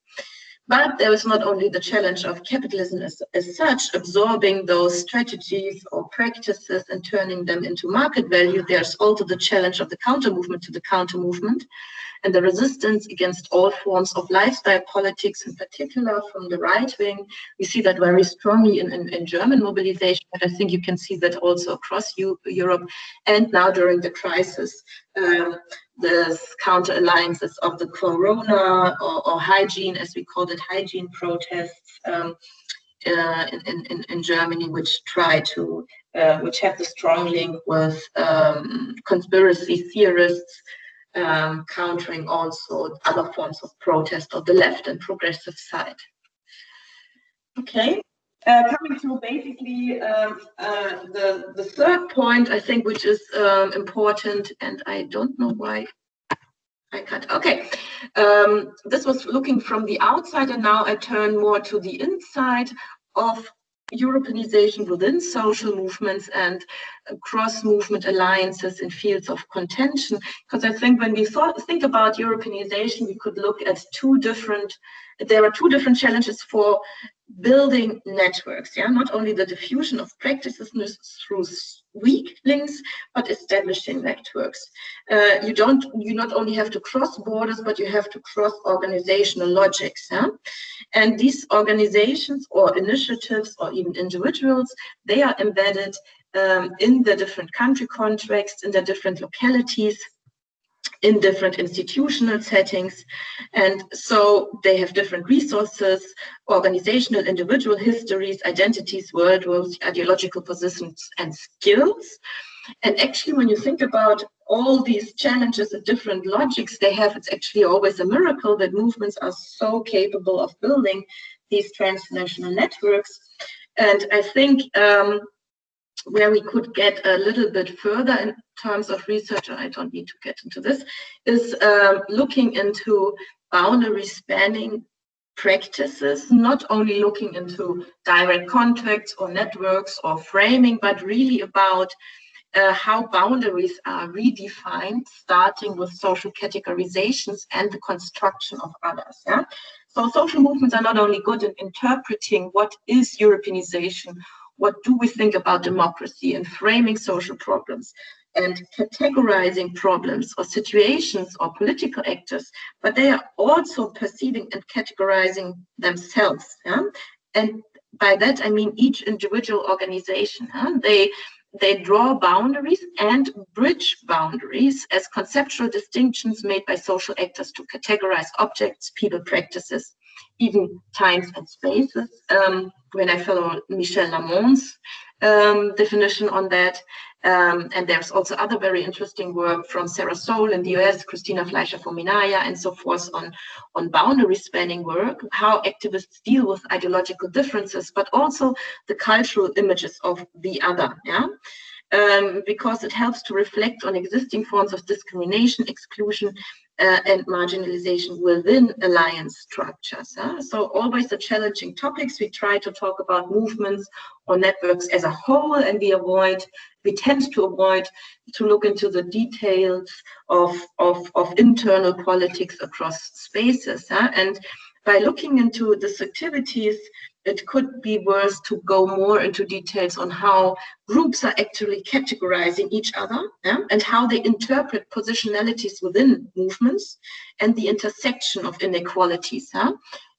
But there is not only the challenge of capitalism as, as such, absorbing those strategies or practices and turning them into market value, there's also the challenge of the counter movement to the counter movement, and the resistance against all forms of lifestyle politics, in particular from the right wing. We see that very strongly in, in, in German mobilization, but I think you can see that also across U Europe and now during the crisis um, the counter alliances of the corona or, or, hygiene, as we call it, hygiene protests um, uh, in, in, in Germany, which try to, uh, which have the strong link with um, conspiracy theorists, um, countering also other forms of protest of the left and progressive side. Okay, uh, coming to basically um, uh, the the third point, I think, which is um, important, and I don't know why I cut. Okay, um, this was looking from the outside, and now I turn more to the inside of Europeanization within social movements and cross-movement alliances in fields of contention. Because I think when we thought, think about Europeanization, we could look at two different, there are two different challenges for building networks, yeah, not only the diffusion of practices through weak links, but establishing networks. Uh, you don't, you not only have to cross borders, but you have to cross organizational logics, yeah? And these organizations or initiatives or even individuals, they are embedded um, in the different country contexts, in the different localities, in different institutional settings. And so they have different resources, organizational, individual histories, identities, worldviews, ideological positions, and skills. And actually, when you think about all these challenges and different logics they have, it's actually always a miracle that movements are so capable of building these transnational networks. And I think um, where we could get a little bit further in terms of research, and I don't need to get into this, is um, looking into boundary spanning practices, not only looking into direct contacts or networks or framing, but really about uh, how boundaries are redefined, starting with social categorizations and the construction of others. Yeah? So social movements are not only good in interpreting what is Europeanization what do we think about democracy and framing social problems and categorizing problems or situations or political actors, but they are also perceiving and categorizing themselves. Yeah? And by that, I mean each individual organization. Huh? They they draw boundaries and bridge boundaries as conceptual distinctions made by social actors to categorize objects, people, practices, even times and spaces. Um, when I follow Michèle Lamont's um, definition on that. Um, and there's also other very interesting work from Sarah Soule in the US, Cristina Flesher Fominaya, and so forth on, on boundary spanning work, how activists deal with ideological differences, but also the cultural images of the other. Yeah um, because it helps to reflect on existing forms of discrimination, exclusion, uh, and marginalization within alliance structures. Huh? So always the challenging topics. We try to talk about movements or networks as a whole, and we avoid, we tend to avoid to look into the details of, of, of internal politics across spaces. Huh? And by looking into these activities, it could be worth to go more into details on how groups are actually categorizing each other yeah, and how they interpret positionalities within movements and the intersection of inequalities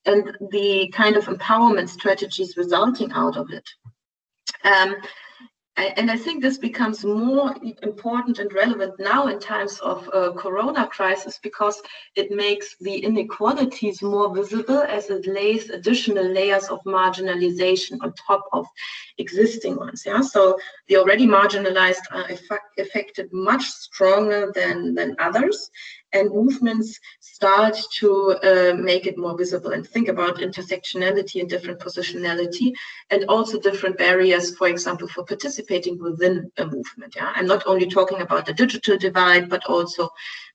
and the kind of empowerment strategies resulting out of it. Um, and I think this becomes more important and relevant now in times of uh, corona crisis because it makes the inequalities more visible as it lays additional layers of marginalization on top of existing ones. Yeah, so the already marginalized are affected much stronger than than others, and movements start to uh, make it more visible and think about intersectionality and different positionality and also different barriers, for example, for participating within a movement. Yeah, I'm not only talking about the digital divide, but also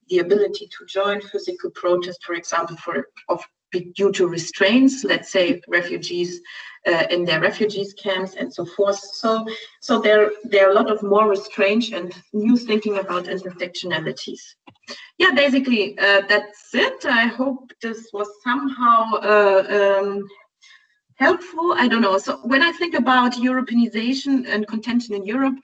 the ability to join physical protest, for example, for of due to restraints, let's say refugees uh, in their refugees camps and so forth. So, so there, there are a lot of more restraints and new thinking about intersectionalities. Yeah, basically uh, that's it. I hope this was somehow uh, um, helpful. I don't know. So when I think about Europeanization and contention in Europe,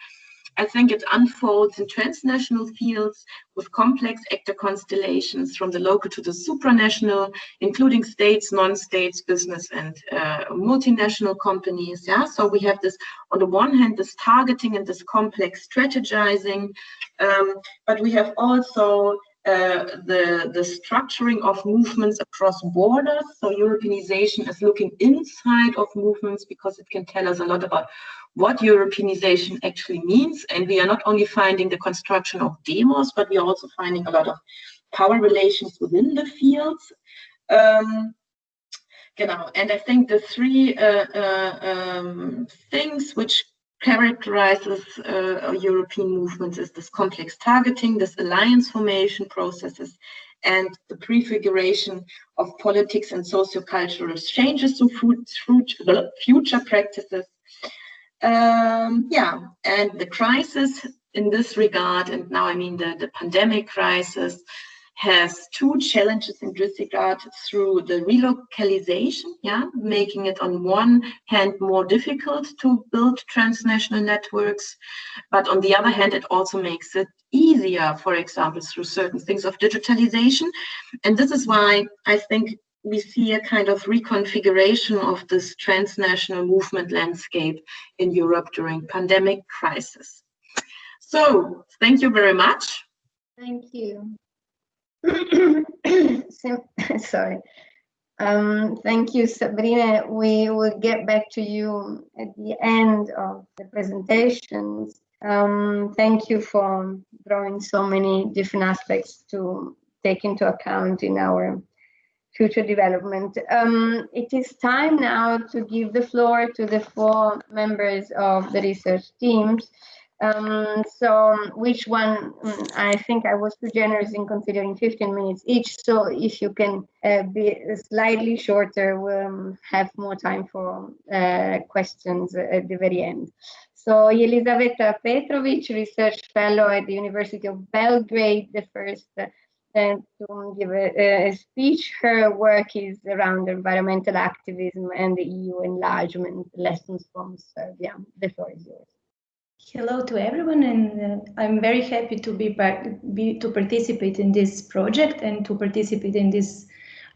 I think it unfolds in transnational fields with complex actor constellations from the local to the supranational, including states, non-states, business, and uh, multinational companies. Yeah, so we have this on the one hand this targeting and this complex strategizing, um, but we have also uh, the, the structuring of movements across borders. So Europeanization is looking inside of movements because it can tell us a lot about what Europeanization actually means. And we are not only finding the construction of demos, but we are also finding a lot of power relations within the fields. Um. And I think the three uh, uh, um, things which characterizes uh, European movements is this complex targeting, this alliance formation processes, and the prefiguration of politics and sociocultural changes to future practices. Um, yeah, and the crisis in this regard, and now I mean the, the pandemic crisis, has two challenges in this regard through the relocalization, yeah, making it on one hand more difficult to build transnational networks, but on the other hand, it also makes it easier, for example, through certain things of digitalization. And this is why I think we see a kind of reconfiguration of this transnational movement landscape in Europe during pandemic crisis. So thank you very much.
Thank you. [COUGHS] [COUGHS] Sorry. Um, thank you, Sabrina. We will get back to you at the end of the presentations. Um, thank you for drawing so many different aspects to take into account in our future development. Um, it is time now to give the floor to the four members of the research teams. Um, so which one, mm, I think I was too generous in considering 15 minutes each. So if you can uh, be slightly shorter, we'll um, have more time for uh, questions at the very end. So Elisaveta Petrovic, research fellow at the University of Belgrade, the first uh, to give a, a, speech. Her work is around environmental activism and the EU enlargement lessons from Serbia. The floor is yours.
Hello to everyone, and uh, I'm very happy to be, be, to participate in this project and to participate in this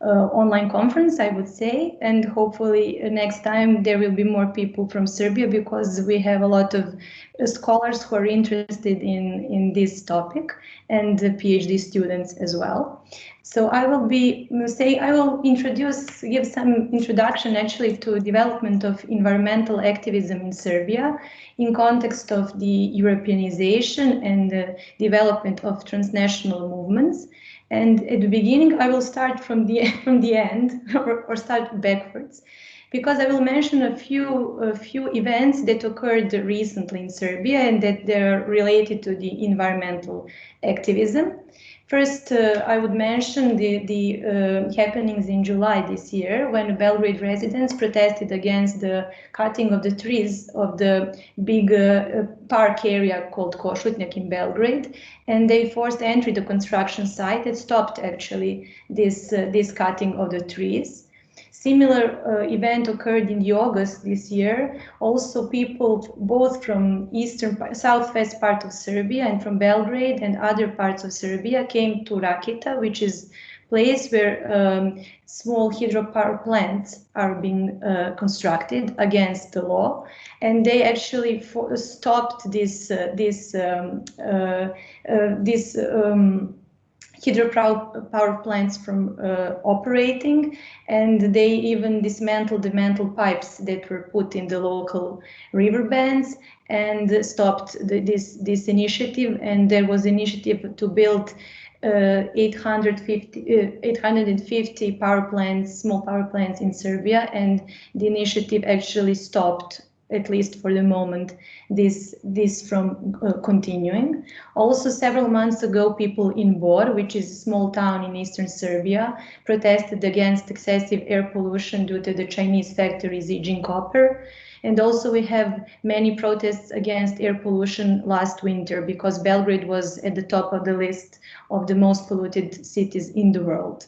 online conference, I would say. And hopefully uh, next time there will be more people from Serbia because we have a lot of uh, scholars who are interested in in this topic and PhD students as well. So I will be say I will introduce give some introduction actually to development of environmental activism in Serbia in context of the Europeanization and the development of transnational movements. And at the beginning, I will start from the [LAUGHS] from the end or, or start backwards because I will mention a few a few events that occurred recently in Serbia and that they're related to the environmental activism. First, uh, I would mention the, the uh, happenings in July this year when Belgrade residents protested against the cutting of the trees of the big uh, park area called Košutnjak in Belgrade. And they forced entry to construction site and stopped actually this, uh, this cutting of the trees. Similar uh, event occurred in the August this year. Also, people both from eastern, southwest part of Serbia and from Belgrade and other parts of Serbia came to Rakita, which is place where um, small hydropower plants are being uh, constructed against the law, and they actually stopped this uh, this um, uh, uh this. Um, hydropower power plants from uh, operating and they even dismantled the mantle pipes that were put in the local river bands and stopped the, this this initiative. And there was initiative to build uh, 850, uh, 850 power plants, small power plants in Serbia, and the initiative actually stopped at least for the moment, this this from uh, continuing. Also, several months ago, people in Bor, which is a small town in eastern Serbia, protested against excessive air pollution due to the Chinese factory Zijin Copper. And also we have many protests against air pollution last winter because Belgrade was at the top of the list of the most polluted cities in the world.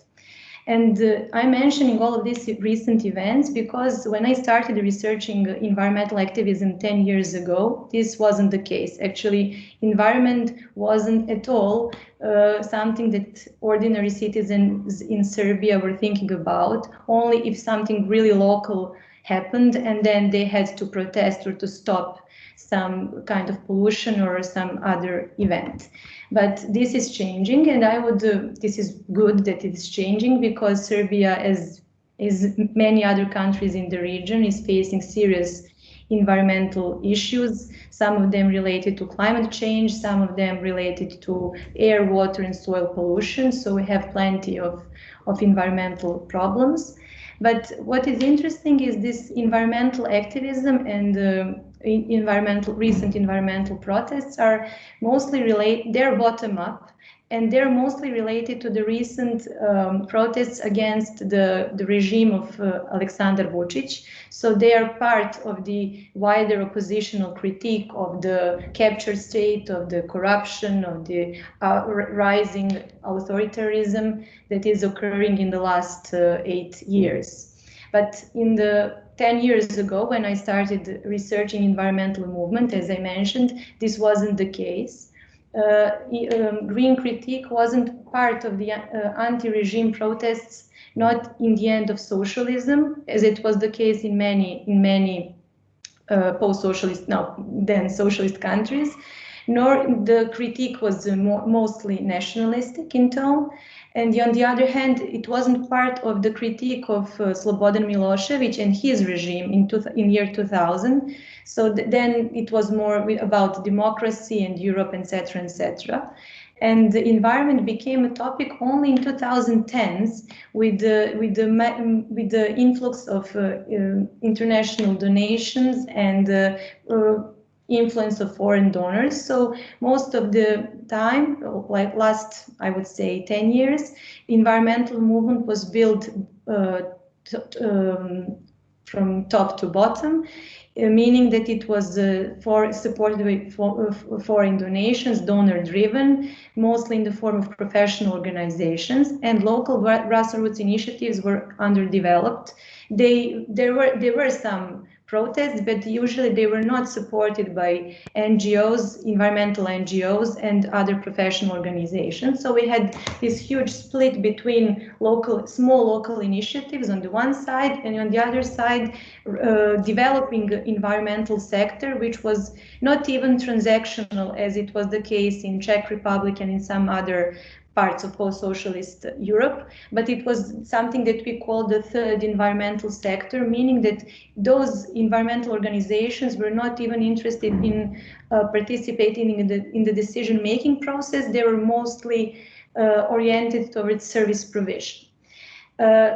And uh, I'm mentioning all of these recent events because when I started researching environmental activism 10 years ago, this wasn't the case. Actually, environment wasn't at all uh, something that ordinary citizens in Serbia were thinking about, only if something really local happened and then they had to protest or to stop some kind of pollution or some other event. But this is changing, and I would. Uh, this is good that it's changing because Serbia, as as many other countries in the region, is facing serious environmental issues. Some of them related to climate change, some of them related to air, water, and soil pollution. So we have plenty of of environmental problems. But what is interesting is this environmental activism and uh, environmental recent environmental protests are mostly related. They're bottom up, and they're mostly related to the recent um, protests against the, the regime of uh, Alexander Vučić. So they are part of the wider oppositional critique of the captured state, of the corruption, of the uh, rising authoritarianism that is occurring in the last uh, eight years. But in the 10 years ago, when I started researching environmental movement, as I mentioned, this wasn't the case. Uh, um, green critique wasn't part of the uh, anti-regime protests, not in the end of socialism, as it was the case in many in many uh, post-socialist, now then socialist countries, nor the critique was mo mostly nationalistic in tone, and on the other hand, it wasn't part of the critique of uh, Slobodan Milosevic and his regime in, two, in year 2000. So th then it was more about democracy and Europe, etc., etc. And the environment became a topic only in 2010s with the, with the, with the influx of uh, uh, international donations and uh, uh, influence of foreign donors. So most of the time, like last, I would say 10 years, environmental movement was built uh, um, from top to bottom, uh, meaning that it was uh, for supported by for, uh, foreign donations, donor driven, mostly in the form of professional organizations, and local grassroots initiatives were underdeveloped. They there were there were some protests, but usually they were not supported by NGOs, environmental NGOs, and other professional organizations. So we had this huge split between local, small local initiatives on the one side, and on the other side, uh, developing environmental sector, which was not even transactional as it was the case in Czech Republic and in some other parts of post-socialist Europe, but it was something that we call the third environmental sector, meaning that those environmental organizations were not even interested in uh, participating in the, in the decision-making process. They were mostly uh, oriented towards service provision. Uh,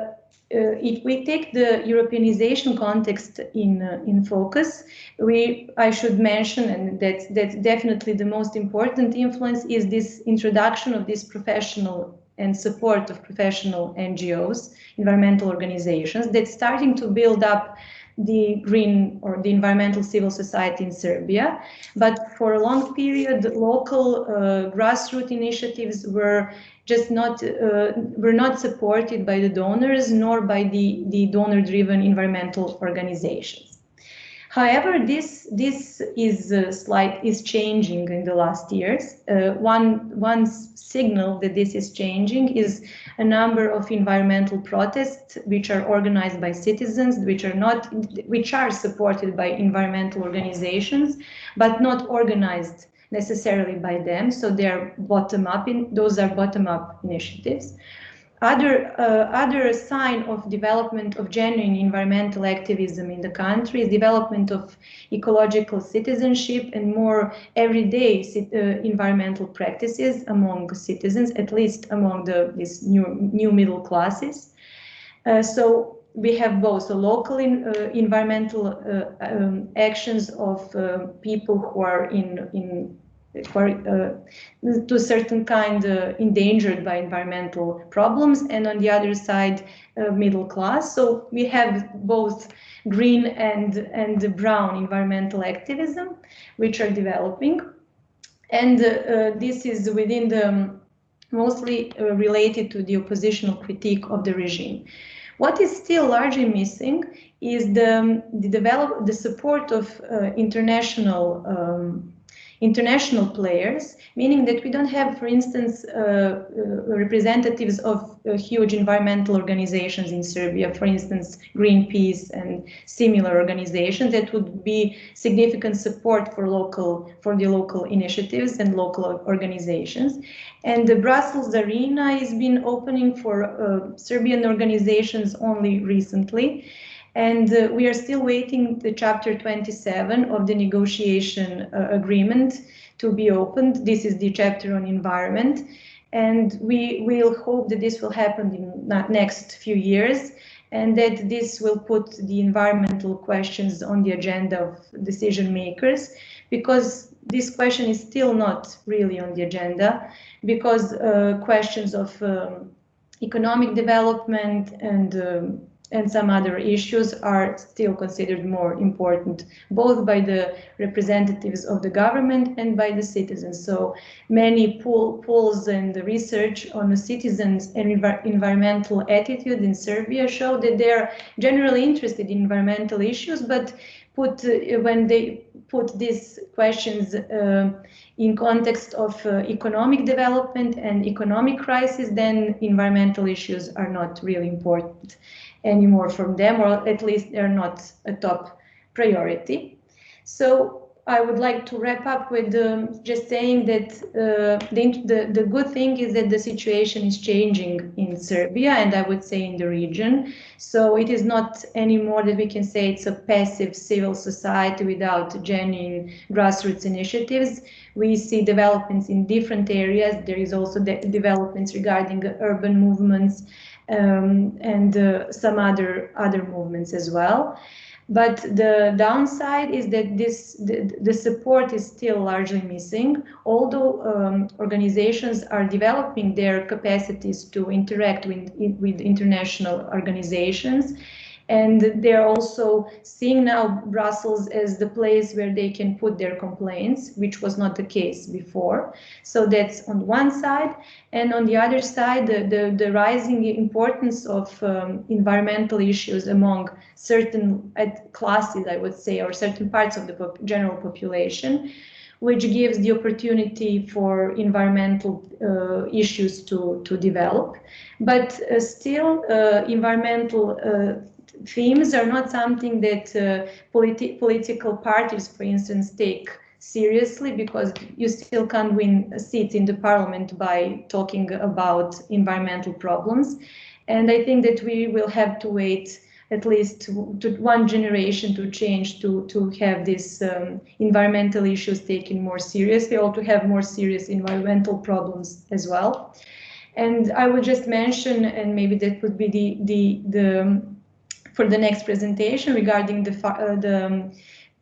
uh, if we take the Europeanization context in uh, in focus, we I should mention, and that's that's definitely the most important influence is this introduction of this professional and support of professional NGOs, environmental organizations, that's starting to build up the green or the environmental civil society in Serbia. But for a long period, local uh, grassroots initiatives were just not uh, were not supported by the donors nor by the, the donor-driven environmental organizations. However, this this is uh, slight is changing in the last years. Uh, one one signal that this is changing is a number of environmental protests which are organized by citizens, which are not which are supported by environmental organizations, but not organized necessarily by them. So they're bottom up. In, those are bottom up initiatives. Other, uh, other sign of development of genuine environmental activism in the country is development of ecological citizenship and more everyday uh, environmental practices among citizens, at least among the these new new middle classes. Uh, so we have both local in, uh, environmental uh, um, actions of uh, people who are in in for uh, to a certain kind uh, endangered by environmental problems. And on the other side uh, middle class. So we have both green and and brown environmental activism which are developing. And uh, this is within the mostly uh, related to the oppositional critique of the regime. What is still largely missing is the, the develop the support of uh, international um, international players, meaning that we don't have, for instance, uh, uh, representatives of uh, huge environmental organizations in Serbia, for instance, Greenpeace and similar organizations that would be significant support for local, for the local initiatives and local organizations. And the Brussels arena has been opening for uh, Serbian organizations only recently. And uh, we are still waiting the chapter 27 of the negotiation uh, agreement to be opened. This is the chapter on environment. And we will hope that this will happen in the next few years and that this will put the environmental questions on the agenda of decision makers because this question is still not really on the agenda because uh, questions of um, economic development and um, and some other issues are still considered more important, both by the representatives of the government and by the citizens. So many poll, polls and research on the citizens and env environmental attitude in Serbia show that they are generally interested in environmental issues, but put uh, when they put these questions uh, in context of uh, economic development and economic crisis, then environmental issues are not really important anymore from them, or at least they're not a top priority. So I would like to wrap up with um, just saying that uh, the, the, the, good thing is that the situation is changing in Serbia and I would say in the region. So it is not anymore that we can say it's a passive civil society without genuine grassroots initiatives. We see developments in different areas. There is also de developments regarding urban movements um, and uh, some other other movements as well. But the downside is that this the, the support is still largely missing. Although um, organizations are developing their capacities to interact with, with international organizations, and they're also seeing now Brussels as the place where they can put their complaints, which was not the case before. So that's on one side. And on the other side, the, the, the rising importance of um, environmental issues among certain classes, I would say, or certain parts of the pop general population, which gives the opportunity for environmental uh, issues to, to develop. But uh, still, uh, environmental uh, themes are not something that uh, politi political parties, for instance, take seriously because you still can't win a seat in the parliament by talking about environmental problems. And I think that we will have to wait at least to, to one generation to change to, to have these um, environmental issues taken more seriously or to have more serious environmental problems as well. And I would just mention, and maybe that would be the, the, the for the next presentation regarding the, uh, the um,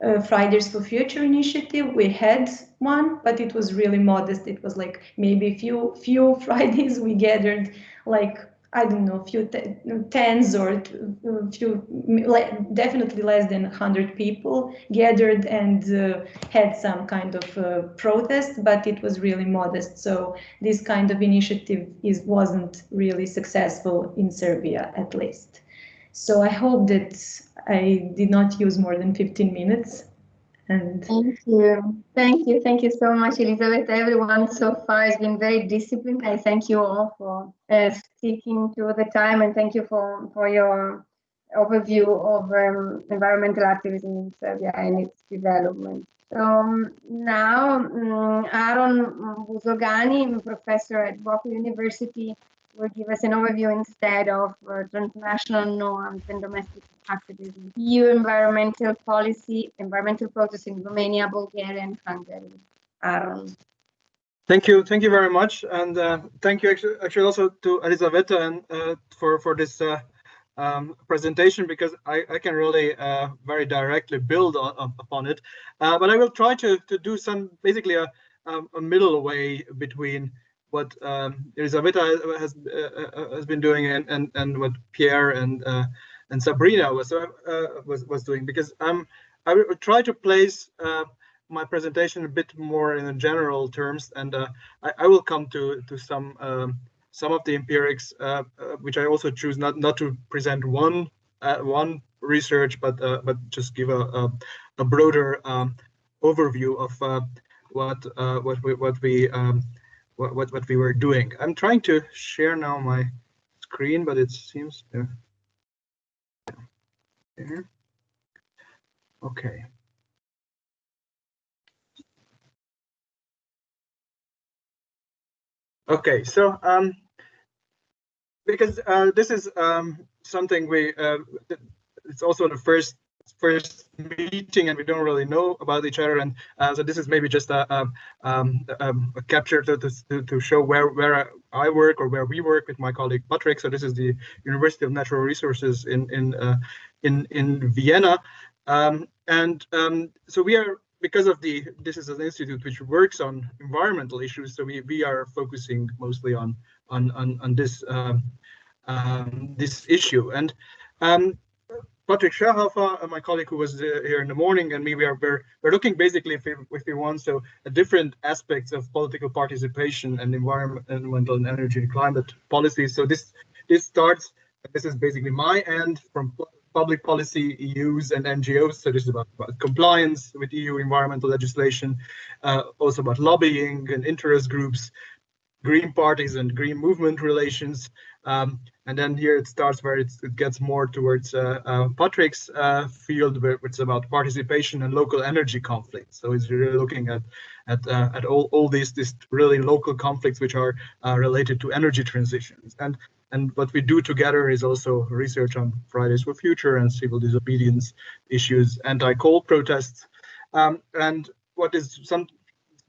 uh, Fridays for Future initiative. We had one, but it was really modest. It was like maybe a few few [LAUGHS] Fridays we gathered like I don't know, few tens or few, definitely less than 100 people gathered and uh, had some kind of uh, protest, but it was really modest. So this kind of initiative is wasn't really successful in Serbia, at least. So I hope that I did not use more than 15 minutes. And
thank you, thank you, thank you so much, Elizabeth. Everyone so far has been very disciplined. I thank you all for uh, sticking to the time, and thank you for for your overview of um, environmental activism in Serbia and its development. So um, now, um, Aaron Buzogány, professor at BOKU University, will give us an overview instead of uh, transnational norms and domestic activism, EU environmental policy, environmental process in Romania, Bulgaria, and Hungary. Aaron.
Thank you, thank you very much, and uh, thank you actually, actually also to Elisaveta and uh, for for this uh, um, presentation because I, I can really uh, very directly build on, upon it. Uh, but I will try to to do some basically a um, a middle way between what um, Elisaveta has uh, uh, has been doing and and and what Pierre and uh, and Sabrina was uh, was was doing. Because um I will try to place uh, my presentation a bit more in general terms, and uh, I, I, will come to to some um, some of the empirics, which I also choose not not to present one one research, but but just give a a, a broader um, overview of what what we what we um, what, what what we were doing. I'm trying to share now my screen, but it seems to. Okay. Okay, so um, because uh, this is um, something we, uh, it's also the first first meeting and we don't really know about each other. And uh, so this is maybe just a, a, um, um, a capture to, to, to show where where I work or where we work with my colleague Patrick. So this is the University of Natural Resources in in uh, in in Vienna. Um, and um, so we are because of the this is an institute which works on environmental issues so we we are focusing mostly on on on, on this um, um, this issue. And um, Patrick Scherhaufer, uh, my colleague who was uh, here in the morning, and me, we are we're, we're looking basically, if we, if we want, so different aspects of political participation and environmental and energy and climate policies. So this this starts. This is basically my end from public policy, EUs and NGOs. So this is about, about compliance with EU environmental legislation, uh, also about lobbying and interest groups, green parties and green movement relations. Um, and then here it starts where it gets more towards uh, uh, Patrick's uh, field, where it's about participation and local energy conflicts. So it's really looking at at uh, at all all these these really local conflicts which are uh, related to energy transitions. And and what we do together is also research on Fridays for Future and civil disobedience issues, anti-coal protests, um, and what is some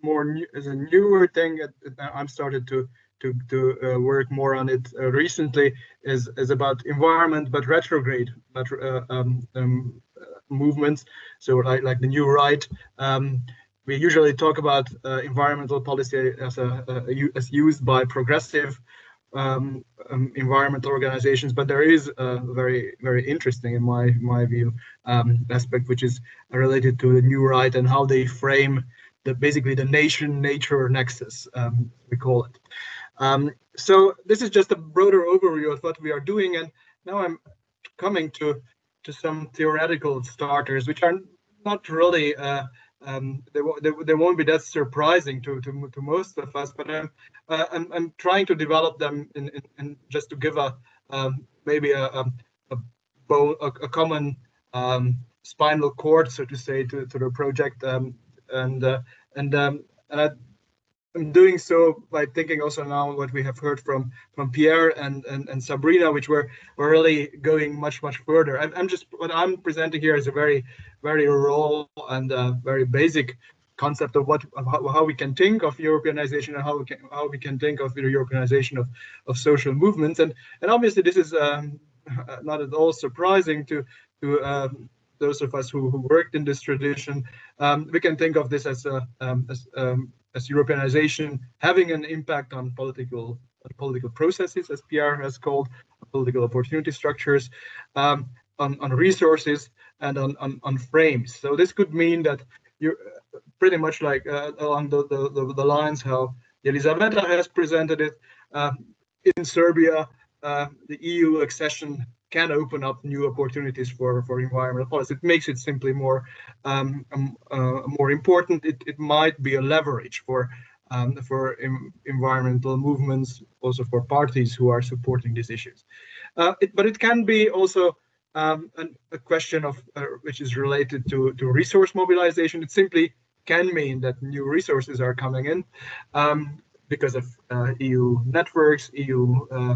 more new, is a newer thing that I'm started to to to uh, work more on it uh, recently is is about environment but retrograde uh, um, um, movements. So like like the new right. Um, we usually talk about uh, environmental policy as a, as used by progressive um, um, environmental organizations, but there is a very, very interesting, in my my view, um, aspect which is related to the new right and how they frame the basically the nation-nature nexus, um, we call it. Um, so this is just a broader overview of what we are doing, and now I'm coming to to some theoretical starters, which are not really uh, um, they, they, they, won't be that surprising to, to, to most of us, but I'm, uh, I'm, I'm trying to develop them in, in, in just to give a um, maybe a, a, a, a, common um, spinal cord, so to say, to, to the project. Um, and uh, and um, and I, I'm doing so by thinking also now what we have heard from from Pierre and and, and Sabrina, which were were really going much much further. I'm, I'm just what I'm presenting here is a very very raw and uh, very basic concept of what of how, how, we can think of Europeanization and how we can how we can think of the Europeanization of of social movements. And and obviously this is um, [LAUGHS] not at all surprising to to um, those of us who, who worked in this tradition. Um, we can think of this as a um, as um, as Europeanization having an impact on political political processes, as Pierre has called political opportunity structures, um, on, on resources and on, on, on frames. So this could mean that you're pretty much like uh, along the, the, the, lines how Elisaveta has presented it. Uh, in Serbia, uh, the EU accession can open up new opportunities for, for environmental policy. It makes it simply more um, um, uh, more important. It, it might be a leverage for um, for environmental movements, also for parties who are supporting these issues. Uh, it, but it can be also um, an, a question of uh, which is related to, to resource mobilization. It simply can mean that new resources are coming in um, because of uh, EU networks, EU uh,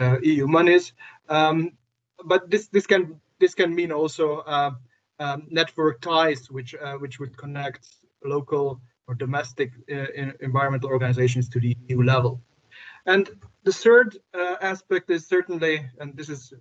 uh, EU monies. Um, but this this can this can mean also uh, um, network ties, which uh, which would connect local or domestic uh, environmental organizations to the EU level. And the third uh, aspect is certainly, and this is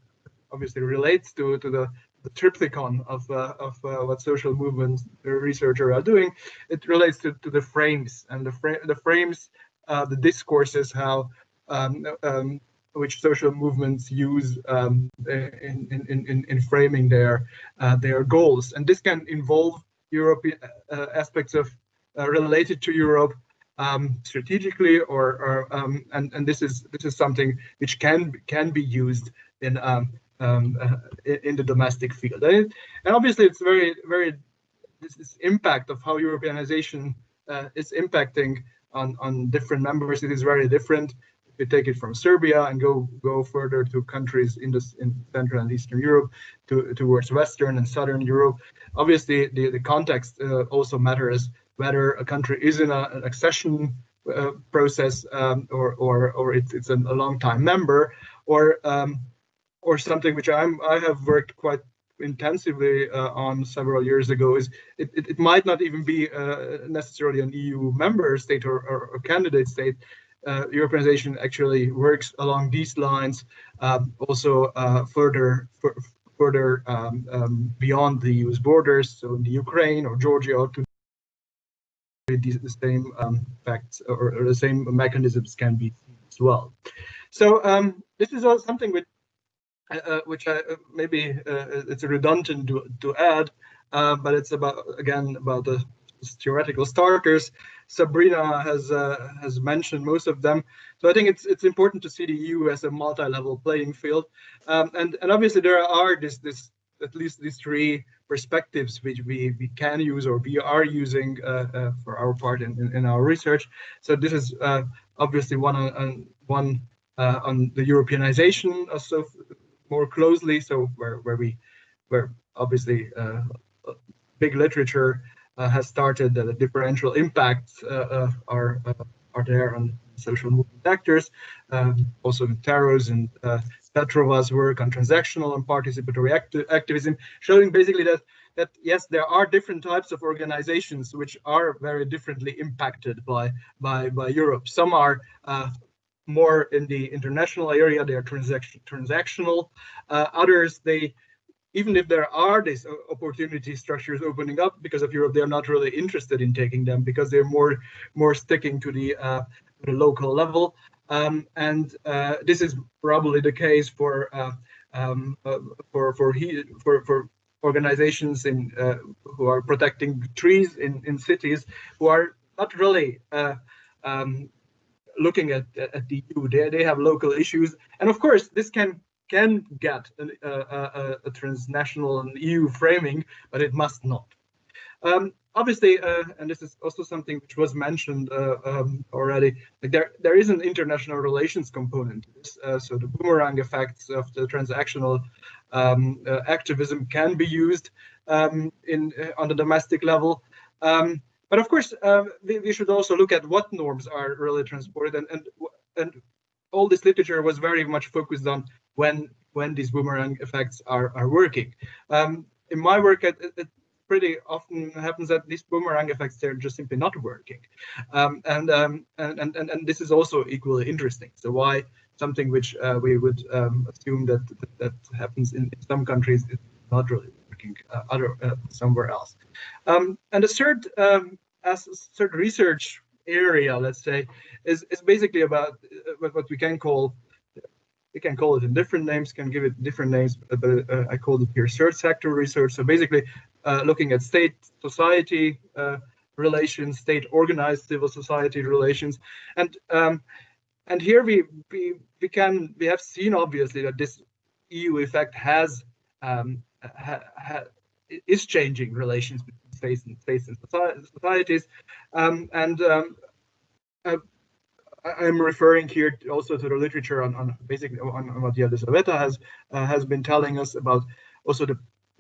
obviously relates to to the the triptychon of uh, of what social movements researchers are doing. It relates to, to the frames and the frame the frames, the discourses, how um, um, which social movements use um, in, in, in, in framing their uh, their goals. And this can involve European uh, aspects of uh, related to Europe um, strategically, or, or um, and and this is this is something which can can be used in um, um, uh, in the domestic field. And, and, obviously, it's very very this, impact of how Europeanization uh, is impacting on on different members. It is very different. You take it from Serbia and go go further to countries in this in Central and Eastern Europe, to towards Western and Southern Europe, obviously the the context uh, also matters whether a country is in a, an accession uh, process um, or or or it's it's a, long time member or um, or something which I'm I have worked quite intensively uh, on several years ago is it, it, it might not even be uh, necessarily an EU member state or, or, or candidate state. Uh, organization actually works along these lines, um, also uh, further further um, um, beyond the EU's borders, so in the Ukraine or Georgia or the same um, facts or, or, the same mechanisms can be seen as well. So um, this is something which, uh, uh, which I, uh, maybe uh, it's redundant to, to add, but it's about again about the theoretical starters. Sabrina has uh, has mentioned most of them, so I think it's it's important to see the EU as a multi-level playing field, um, and and obviously there are this this at least these three perspectives which we, we can use or we are using uh, uh, for our part in, in, in, our research. So this is uh, obviously one on, one uh, on the Europeanization also more closely. So where where we where obviously uh, big literature uh, has started that the differential impacts are are there on social movement actors, um, also Tarrow's and Petrova's work on transactional and participatory acti activism, showing basically that that yes, there are different types of organizations which are very differently impacted by by by Europe. Some are uh, more in the international area; they are transaction transactional. Uh, others, they even if there are these opportunity structures opening up because of Europe, they're not really interested in taking them because they're more more sticking to the, uh, the local level. Um, and uh, this is probably the case for uh, um, uh, for for he, for for organizations in uh, who are protecting trees in in cities who are not really uh, um, looking at at the EU. They they have local issues, and of course this can can get an, a, a transnational and EU framing, but it must not. Um, obviously, uh, and this is also something which was mentioned uh, um, already, like there there is an international relations component. Uh, so the boomerang effects of the transactional um, uh, activism can be used um, in uh, on the domestic level. Um, but of course, uh, we, we, should also look at what norms are really transported, and and and all this literature was very much focused on when when these boomerang effects are are working. Um, in my work it, at pretty often happens that these boomerang effects they're just simply not working. Um, and, um, and, and and this is also equally interesting. So why something which uh, we would um, assume that, that, that happens in, in, some countries is not really working uh, other uh, somewhere else. Um, and the third um, as third research area let's say is is basically about uh, what we can call we can call it in different names, can give it different names, but uh, I call it here third sector research. So basically uh, looking at state society uh, relations, state organized civil society relations, and um, and here we, we we can we have seen obviously that this EU effect has um, ha, ha, is changing relations between states and states and societies, um, and um, uh, I'm referring here also to the literature on, on basically on, on what Elisaveta has uh, has been telling us about also the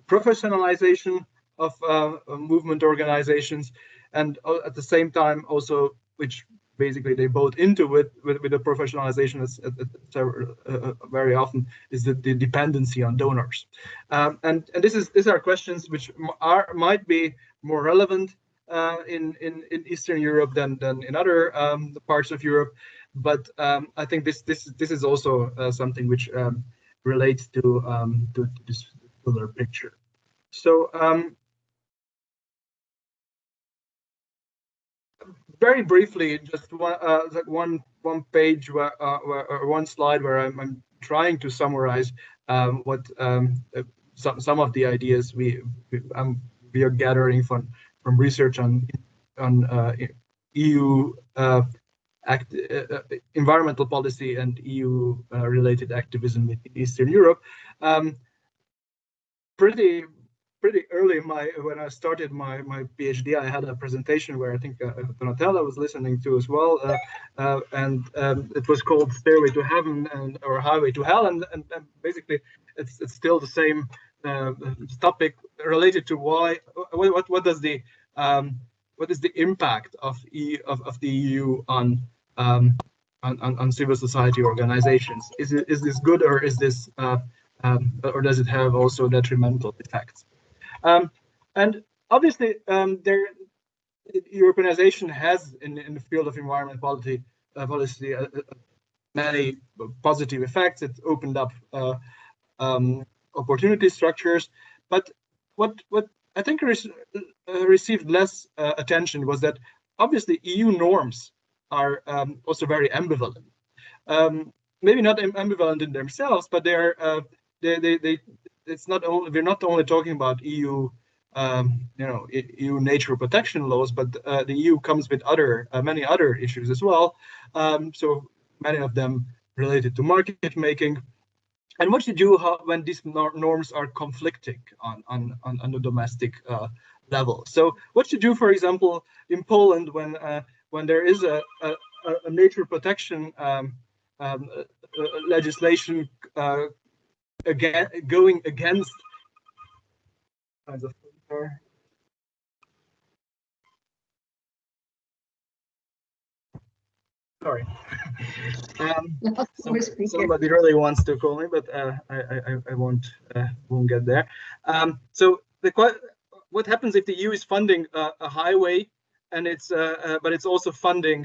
professionalization of uh, movement organizations, and uh, at the same time also, which basically they both into it with, with the professionalization as, uh, uh, very often is the, the dependency on donors. Um, and and this is these are questions which are might be more relevant uh, in, in in Eastern Europe than than in other um, parts of Europe, but um, I think this this this is also uh, something which um, relates to um, to, to this fuller picture. So um, very briefly, just one uh, one one page where, uh, where, or one slide where I'm, I'm trying to summarize um, what um, uh, some some of the ideas we, we um, we are gathering from from research on on uh, EU uh, act, uh, environmental policy and EU related activism in Eastern Europe. Um, pretty pretty early my when I started my my PhD, I had a presentation where I think uh, Donatella was listening to as well, uh, uh, and um, it was called "Stairway to Heaven" and or "Highway to Hell," and, and, and basically it's it's still the same topic related to why what what, what does the um, what is the impact of e of, of the EU on um, on, on, on civil society organizations? Is it is this good or is this uh, um, or does it have also detrimental effects? Um, and obviously, um, there Europeanization has in, in the field of environment policy, uh, policy uh, uh, many positive effects. It's opened up uh, um, opportunity structures, but what what I think re uh, received less uh, attention was that obviously EU norms are um, also very ambivalent. Um, maybe not ambivalent in themselves, but they're they, they, they it's not only we're not only talking about EU um, you know EU nature protection laws, but uh, the EU comes with other uh, many other issues as well. Um, so many of them related to market making. And what you do how, when these norms are conflicting on on on, on the domestic uh, level. So what you do, for example, in Poland when uh, when there is a, a, a nature protection um, um, uh, legislation uh, again going against kinds of sorry. [LAUGHS] Um, [LAUGHS] somebody really wants to call me but uh, I, I i won't uh, won't get there. Um, so the what happens if the eu is funding a, a highway and it's uh, uh but it's also funding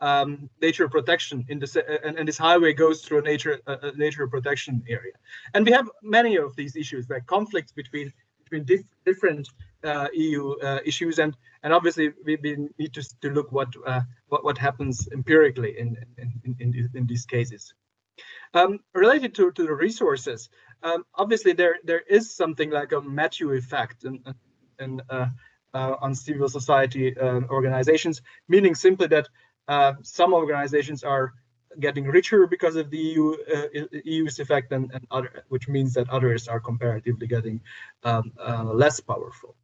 um, nature protection in the and, and, this highway goes through a nature a, nature protection area? And we have many of these issues like conflicts between between dif different uh, EU uh, issues and and obviously we, we need to, to look what uh, what what happens empirically in in in, in, in these cases um, related to, to the resources um, obviously there there is something like a Matthew effect and and uh, uh, on civil society uh, organizations meaning simply that uh, some organizations are getting richer because of the EU uh, EU's effect, and, and other, which means that others are comparatively getting um, uh, less powerful.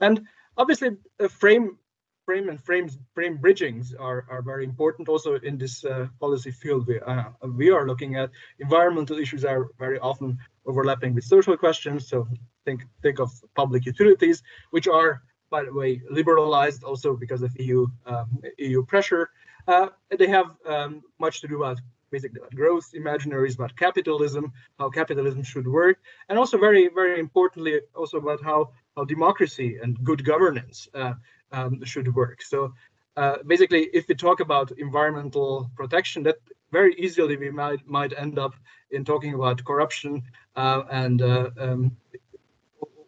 And obviously, frame frame and frames frame bridgings are are very important also in this uh, policy field we uh, we are looking at. Environmental issues are very often overlapping with social questions. So think think of public utilities which are by the way liberalized also because of eu um, eu pressure. Uh, they have um, much to do about basically growth imaginaries, about capitalism, how capitalism should work, and also very, very importantly, also about how, how democracy and good governance uh, um, should work. So uh, basically, if we talk about environmental protection, that very easily we might might end up in talking about corruption uh, and uh, um,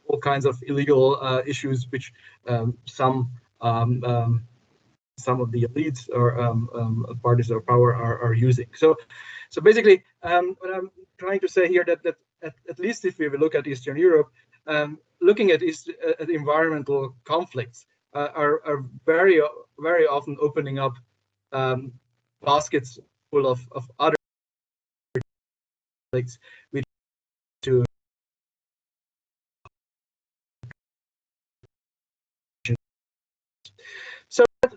all kinds of illegal uh, issues, which um, some um, um some of the elites or um, parties of power are, are using. So, so basically, what I'm trying to say here that that at, at least if we look at Eastern Europe, um, looking at, East, at environmental conflicts uh, are are very very often opening up um, baskets full of of other conflicts to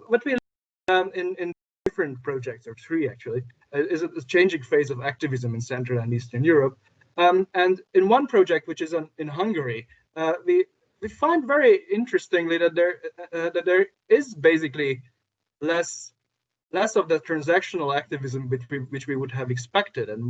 what we um, in in different projects, or three actually, uh, is a, changing phase of activism in Central and Eastern Europe. Um, and in one project, which is in Hungary, uh, we we find very interestingly that there uh, uh that there is basically less less of the transactional activism which we which we would have expected and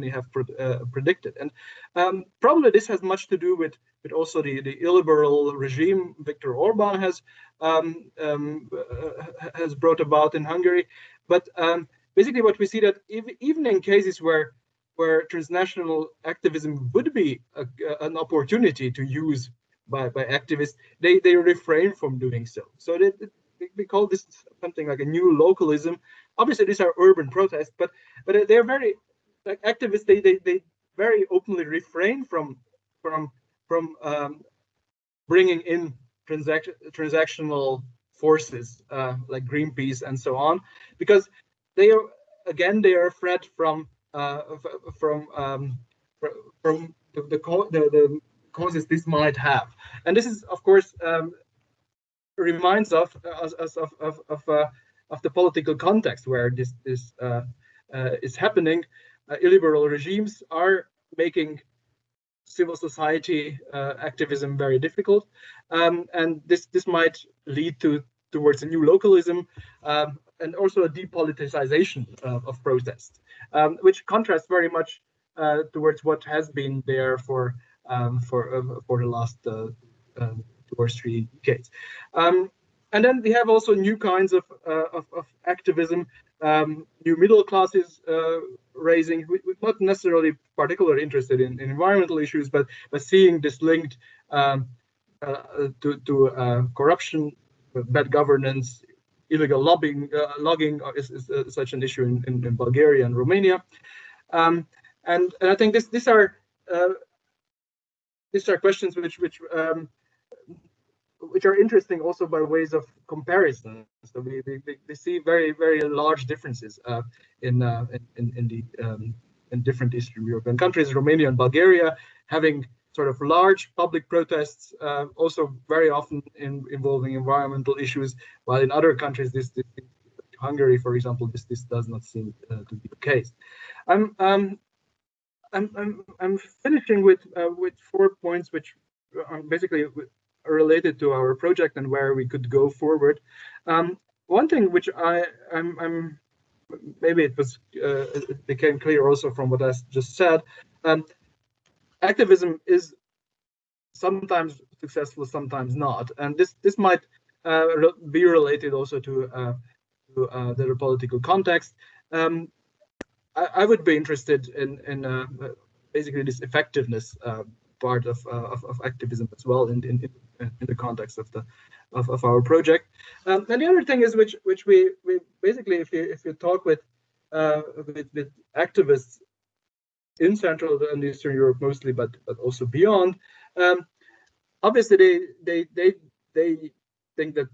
we have uh, predicted. And um, probably this has much to do with with also the the illiberal regime Viktor Orban has um, um, uh, has brought about in Hungary. But um, basically what we see that even in cases where where transnational activism would be a, an opportunity to use by, by activists, they, they refrain from doing so. So they, we call this something like a new localism. Obviously, these are urban protests, but but they're very like activists. They they they very openly refrain from from from um, bringing in transact transactional forces uh, like Greenpeace and so on, because they are again they are a threat from from um, from the the, the the, causes this might have, and this is of course um, reminds us, of of of, uh, of the political context where this this uh, uh, is happening. Uh, illiberal regimes are making civil society uh, activism very difficult, um, and this this might lead to towards a new localism. Um, and also a depoliticization uh, of protest, um, which contrasts very much uh, towards what has been there for um, for uh, for the last uh, um, two or three decades. Um, and then we have also new kinds of uh, of, of, activism, um, new middle classes uh, raising. Not necessarily particularly interested in, in, environmental issues, but but seeing this linked um, to to corruption, bad governance, illegal lobbying, uh, logging is, is uh, such an issue in, in, in Bulgaria and Romania. Um, and, and, I think this, these are uh, these are questions which which um, which are interesting also by ways of comparison. So we, we, we see very very large differences uh, in, uh, in in the um, in different Eastern European countries, Romania and Bulgaria, having sort of large public protests, uh, also very often in, involving environmental issues, while in other countries, this, this Hungary, for example, this this does not seem uh, to be the case. I'm um, I'm I'm I'm finishing with uh, with four points which are basically related to our project and where we could go forward. Um, one thing which I I'm, I'm maybe it was uh, it became clear also from what I just said. Um, activism is sometimes successful, sometimes not, and this this might uh, re be related also to uh, to uh, the political context. Um, I, I, would be interested in in uh, basically this effectiveness uh, part of, uh, of, of activism as well in in in the context of the of, of our project. Um, and the other thing is which which we we basically if you if you talk with with, with activists in Central and Eastern Europe mostly, but but also beyond. Um, obviously, they they they they think that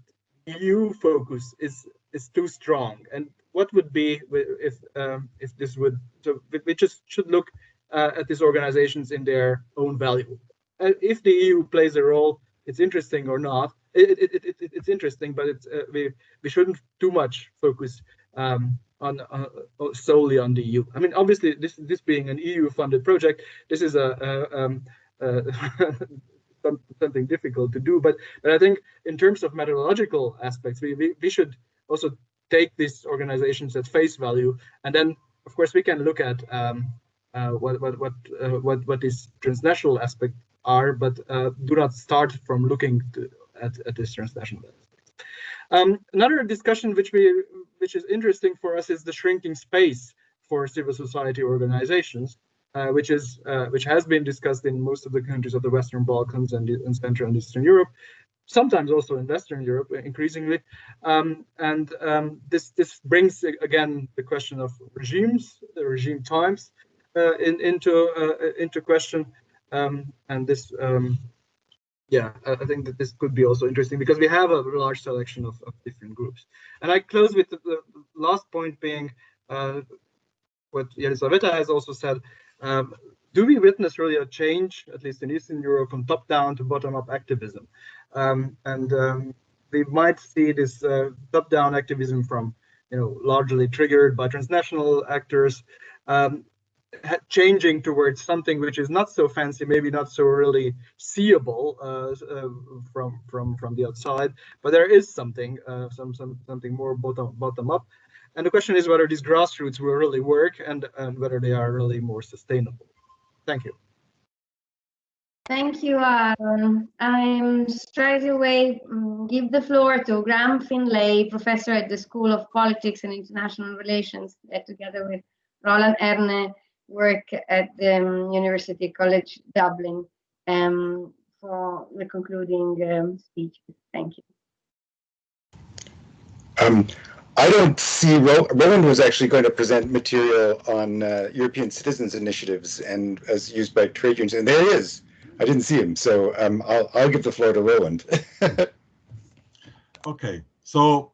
EU focus is is too strong. And what would be if um, if this would so we just should look uh, at these organizations in their own value. Uh, if the EU plays a role, it's interesting or not. It, it, it, it it's interesting, but it's uh, we we shouldn't too much focus um, on uh, solely on the EU. I mean, obviously, this this being an EU-funded project, this is a, a um, [LAUGHS] something difficult to do. But but I think in terms of methodological aspects, we we, we should also take these organizations at face value, and then of course we can look at um, uh, what what what uh, what what these transnational aspects are, but uh, do not start from looking to, at at this transnational. Um, another discussion which we which is interesting for us is the shrinking space for civil society organizations, uh, which is uh, which has been discussed in most of the countries of the Western Balkans and Central and Eastern Europe, sometimes also in Western Europe increasingly. Um, and um, this this brings again the question of regimes, the regime times, uh, in, into uh, into question. Um, and this um, yeah, I think that this could be also interesting because we have a large selection of, of different groups. And I close with the, the last point being uh, what Elisaveta has also said. Um, do we witness really a change, at least in Eastern Europe, from top-down to bottom-up activism? Um, and um, we might see this uh, top-down activism from, you know, largely triggered by transnational actors, um, changing towards something which is not so fancy, maybe not so really seeable uh, uh, from from from the outside, but there is something, uh, some some something more bottom bottom up. And the question is whether these grassroots will really work and and whether they are really more sustainable. Thank you.
Thank you, Aaron. I'm straight away um, give the floor to Graham Finlay, professor at the School of Politics and International Relations, together with Roland Erne work at the um, University College Dublin um, for the concluding um, speech. Thank you.
Um, I don't see, Ro Roland was actually going to present material on uh, European citizens initiatives and as used by trade unions, and there he is. I didn't see him, so um, I'll I'll give the floor to Roland. [LAUGHS]
okay, so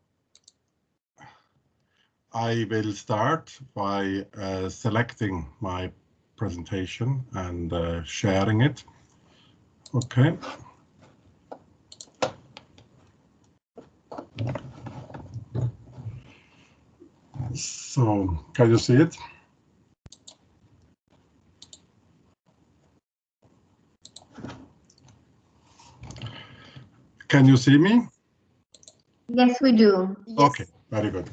I will start by uh, selecting my presentation and uh, sharing it. Okay. So, can you see it? Can you see me?
Yes, we do.
Yes.
Okay, very good.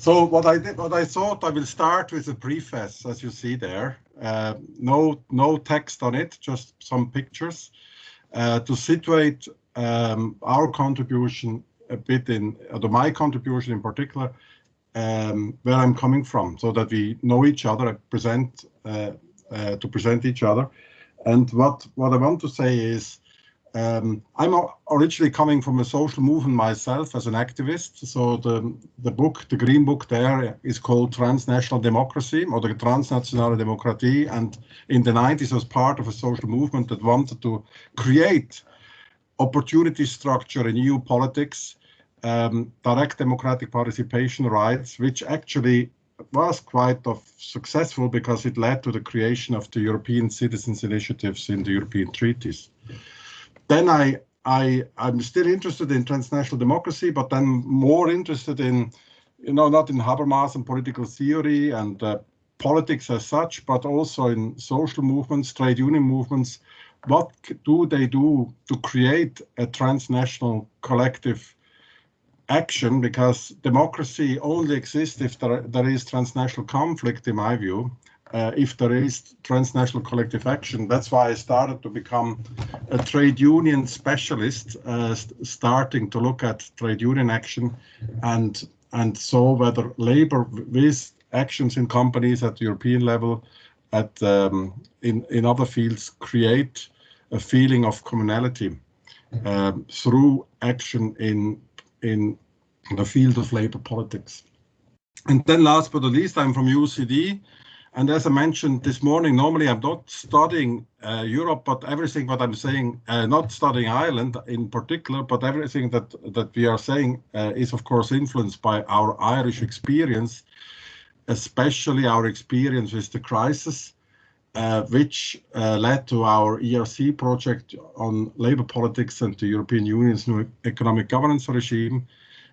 So what I did, what I thought, I will start with a preface, as you see there. Uh, no, no text on it, just some pictures uh, to situate um, our contribution a bit in, or my contribution in particular, um, where I'm coming from, so that we know each other, and present uh, uh, to present each other. And what what I want to say is um, I'm originally coming from a social movement myself as an activist. So the, the book, the green book there is called Transnational Democracy or the Transnationale Demokratie. And in the 90s was part of a social movement that wanted to create opportunity structure in EU politics, um, direct democratic participation rights, which actually was quite of successful because it led to the creation of the European citizens initiatives in the European treaties then I, I, I'm still interested in transnational democracy, but then more interested in, you know, not in Habermas and political theory and uh, politics as such, but also in social movements, trade union movements. What do they do to create a transnational collective action? Because democracy only exists if there, there is transnational conflict, in my view uh, if there is transnational collective action. That's why I started to become a trade union specialist, uh, st starting to look at trade union action and and saw whether labor with actions in companies at the European level, at um, in in other fields, create a feeling of communality um, through action in in the field of labor politics. And then last but not least, I'm from UCD, and as I mentioned this morning, normally I'm not studying uh, Europe, but everything what I'm saying, uh, not studying Ireland in particular, but everything that, that we are saying uh, is of course influenced by our Irish experience, especially our experience with the crisis, uh, which uh, led to our ERC project on labor politics and the European Union's new economic governance regime,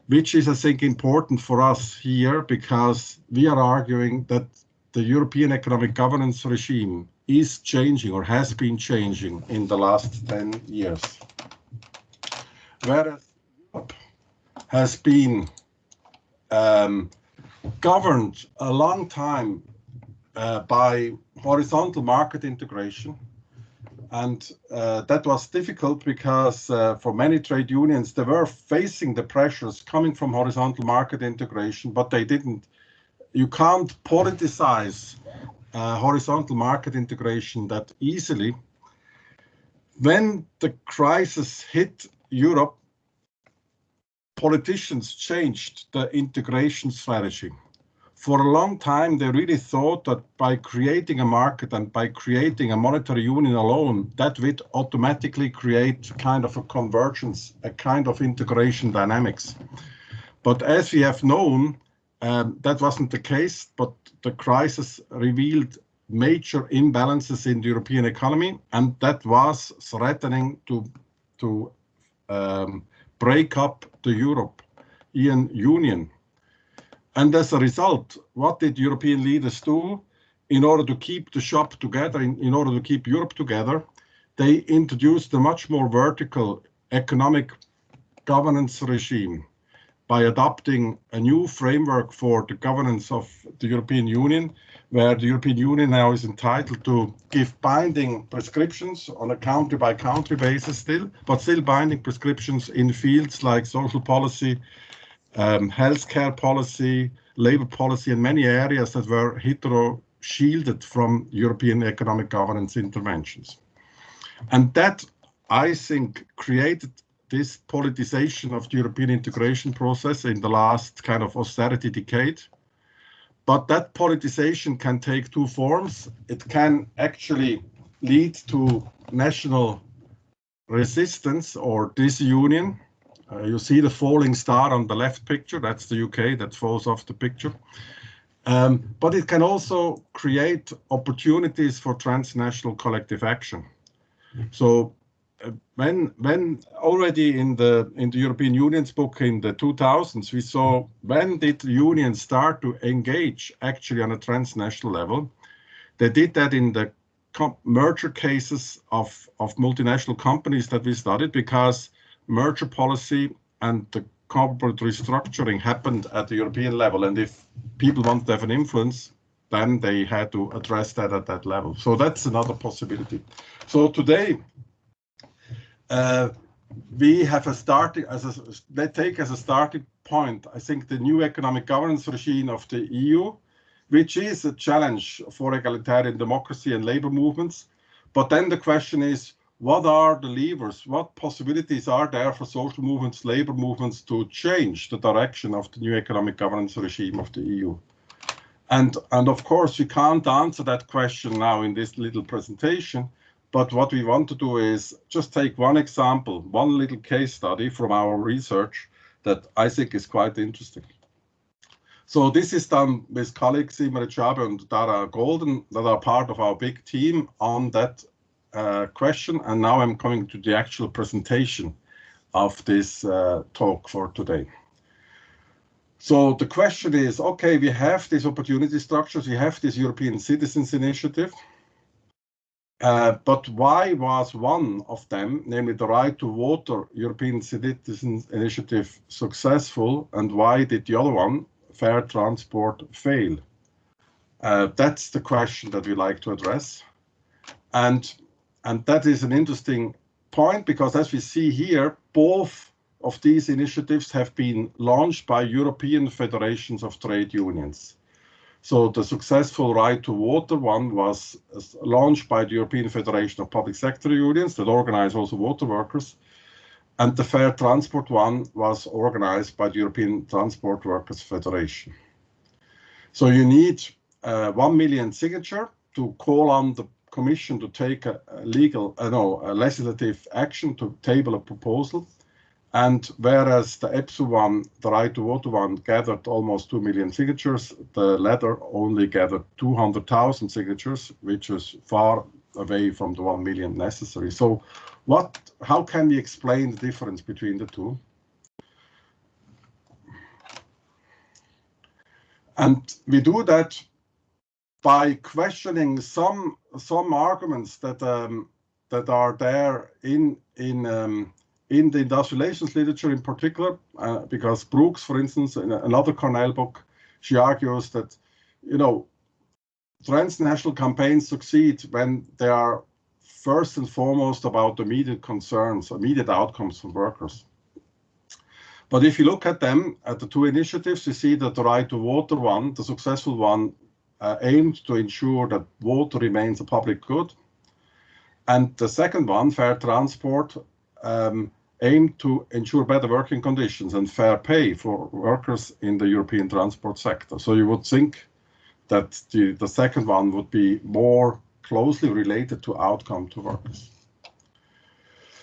which is, I think, important for us here because we are arguing that the European economic governance regime is changing or has been changing in the last 10 years. Whereas Europe has been um, governed a long time uh, by horizontal market integration. And uh, that was difficult because uh, for many trade unions, they were facing the pressures coming from horizontal market integration, but they didn't you can't politicize uh, horizontal market integration that easily. When the crisis hit Europe, politicians changed the integration strategy. For a long time, they really thought that by creating a market and by creating a monetary union alone, that would automatically create kind of a convergence, a kind of integration dynamics. But as we have known, um, that wasn't the case, but the crisis revealed major imbalances in the European economy, and that was threatening to to um, break up the European Union. And as a result, what did European leaders do in order to keep the shop together, in, in order to keep Europe together? They introduced a much more vertical economic governance regime by adopting a new framework for the governance of the European Union, where the European Union now is entitled to give binding prescriptions on a country by country basis still, but still binding prescriptions in fields like social policy, um, healthcare policy, labor policy, and many areas that were hitherto shielded from European economic governance interventions. And that, I think, created this politicization of the European integration process in the last kind of austerity decade. But that politicization can take two forms. It can actually lead to national resistance or disunion. Uh, you see the falling star on the left picture, that's the UK that falls off the picture. Um, but it can also create opportunities for transnational collective action. So when when already in the in the European Union's book in the 2000s we saw when did unions start to engage actually on a transnational level? They did that in the merger cases of of multinational companies that we studied because merger policy and the corporate restructuring happened at the European level. And if people want to have an influence then they had to address that at that level. So that's another possibility. So today Uh, we have a starting as a they take as a starting point i think the new economic governance regime of the eu which is a challenge for egalitarian democracy and labor movements. But then the question is what are the levers? What possibilities are there for social movements labor movements to change the direction of the new economic governance regime of the eu and and of course we can't answer that question now in this little presentation but what we want to do is just take one example, one little case study from our research that I think is quite interesting. So this is done with colleagues Imre Szabó and Darragh Golden that are part of our big team on that uh, question. And now I'm coming to the actual presentation of this uh, talk for today. So the question is, okay, we have these opportunity structures, we have this European Citizens Initiative, uh, but why was one of them, namely the Right to Water European Citizens Initiative, successful, and why did the other one, Fair Transport, fail? Uh, that's the question that we like to address. And, and that is an interesting point because as we see here, both of these initiatives have been launched by European federations of trade unions. So the successful right to water one was launched by the European Federation of Public Sector Unions that organize also water workers. And the fair transport one was organized by the European Transport Workers Federation. So you need uh, 1 million signature to call on the Commission to take a, legal, uh, no, a legislative action to table a proposal. And whereas the EPSU one, the right to water one, gathered almost 2 million signatures, the latter only gathered 200,000 signatures, which is far away from the 1 million necessary. So what, how can we explain the difference between the two? And we do that by questioning some some arguments that um, that are there in in um, in the industrial relations literature in particular, uh, because Brookes, for instance, in another Cornell book, she argues that, you know, transnational campaigns succeed when they are first and foremost about immediate concerns, immediate outcomes for workers. But if you look at them, at the two initiatives, you see that the right to water one, the successful one, uh, aimed to ensure that water remains a public good. And the second one, fair transport, um, aim to ensure better working conditions and fair pay for workers in the European transport sector. So you would think that the, the second one would be more closely related to outcome to workers.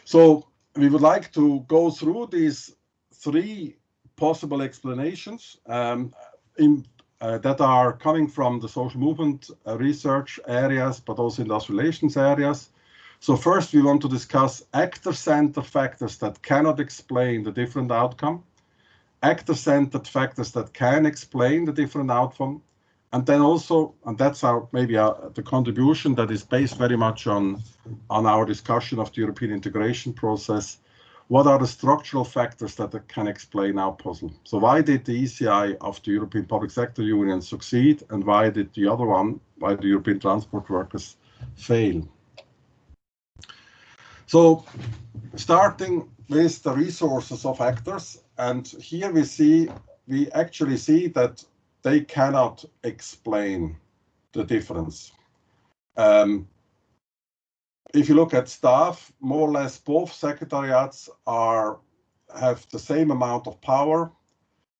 So we would like to go through these three possible explanations um, in, uh, that are coming from the social movement uh, research areas, but also industrial relations areas. So first we want to discuss actor-centered factors that cannot explain the different outcome, actor-centered factors that can explain the different outcome, and then also, and that's our maybe our, the contribution that is based very much on, on our discussion of the European integration process, what are the structural factors that can explain our puzzle? So why did the ECI of the European Public Sector Union succeed and why did the other one, why the European transport workers fail? So starting with the resources of actors, and here we see, we actually see that they cannot explain the difference. Um, if you look at staff, more or less both secretariats are have the same amount of power.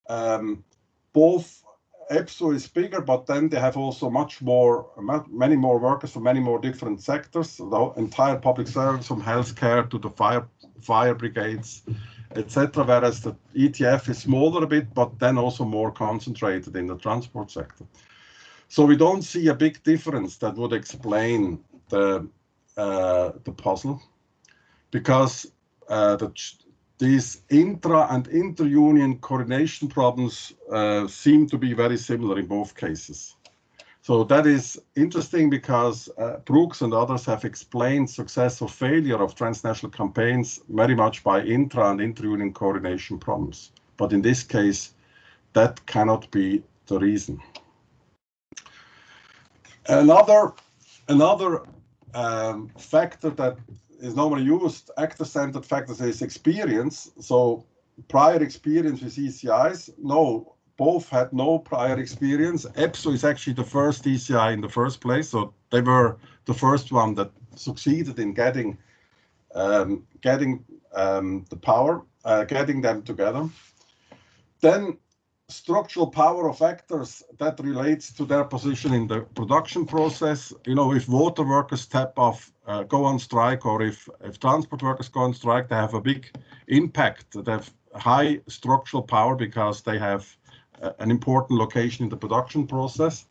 Um, both EPSU is bigger, but then they have also much more, many more workers from many more different sectors. The entire public service from healthcare to the fire fire brigades, etc. Whereas the ETF is smaller a bit, but then also more concentrated in the transport sector. So we don't see a big difference that would explain the uh, the puzzle, because uh, the these intra and inter-union coordination problems uh, seem to be very similar in both cases. So that is interesting because uh, Brookes and others have explained success or failure of transnational campaigns very much by intra and inter-union coordination problems. But in this case, that cannot be the reason. Another, another um, factor that is normally used, actor-centered factors, is experience. So prior experience with ECIs, no, both had no prior experience. EPSU is actually the first ECI in the first place, so they were the first one that succeeded in getting um, getting um, the power, uh, getting them together. Then structural power of actors that relates to their position in the production process. You know, if water workers step off, uh, go on strike, or if, if transport workers go on strike, they have a big impact. They have high structural power because they have an important location in the production process.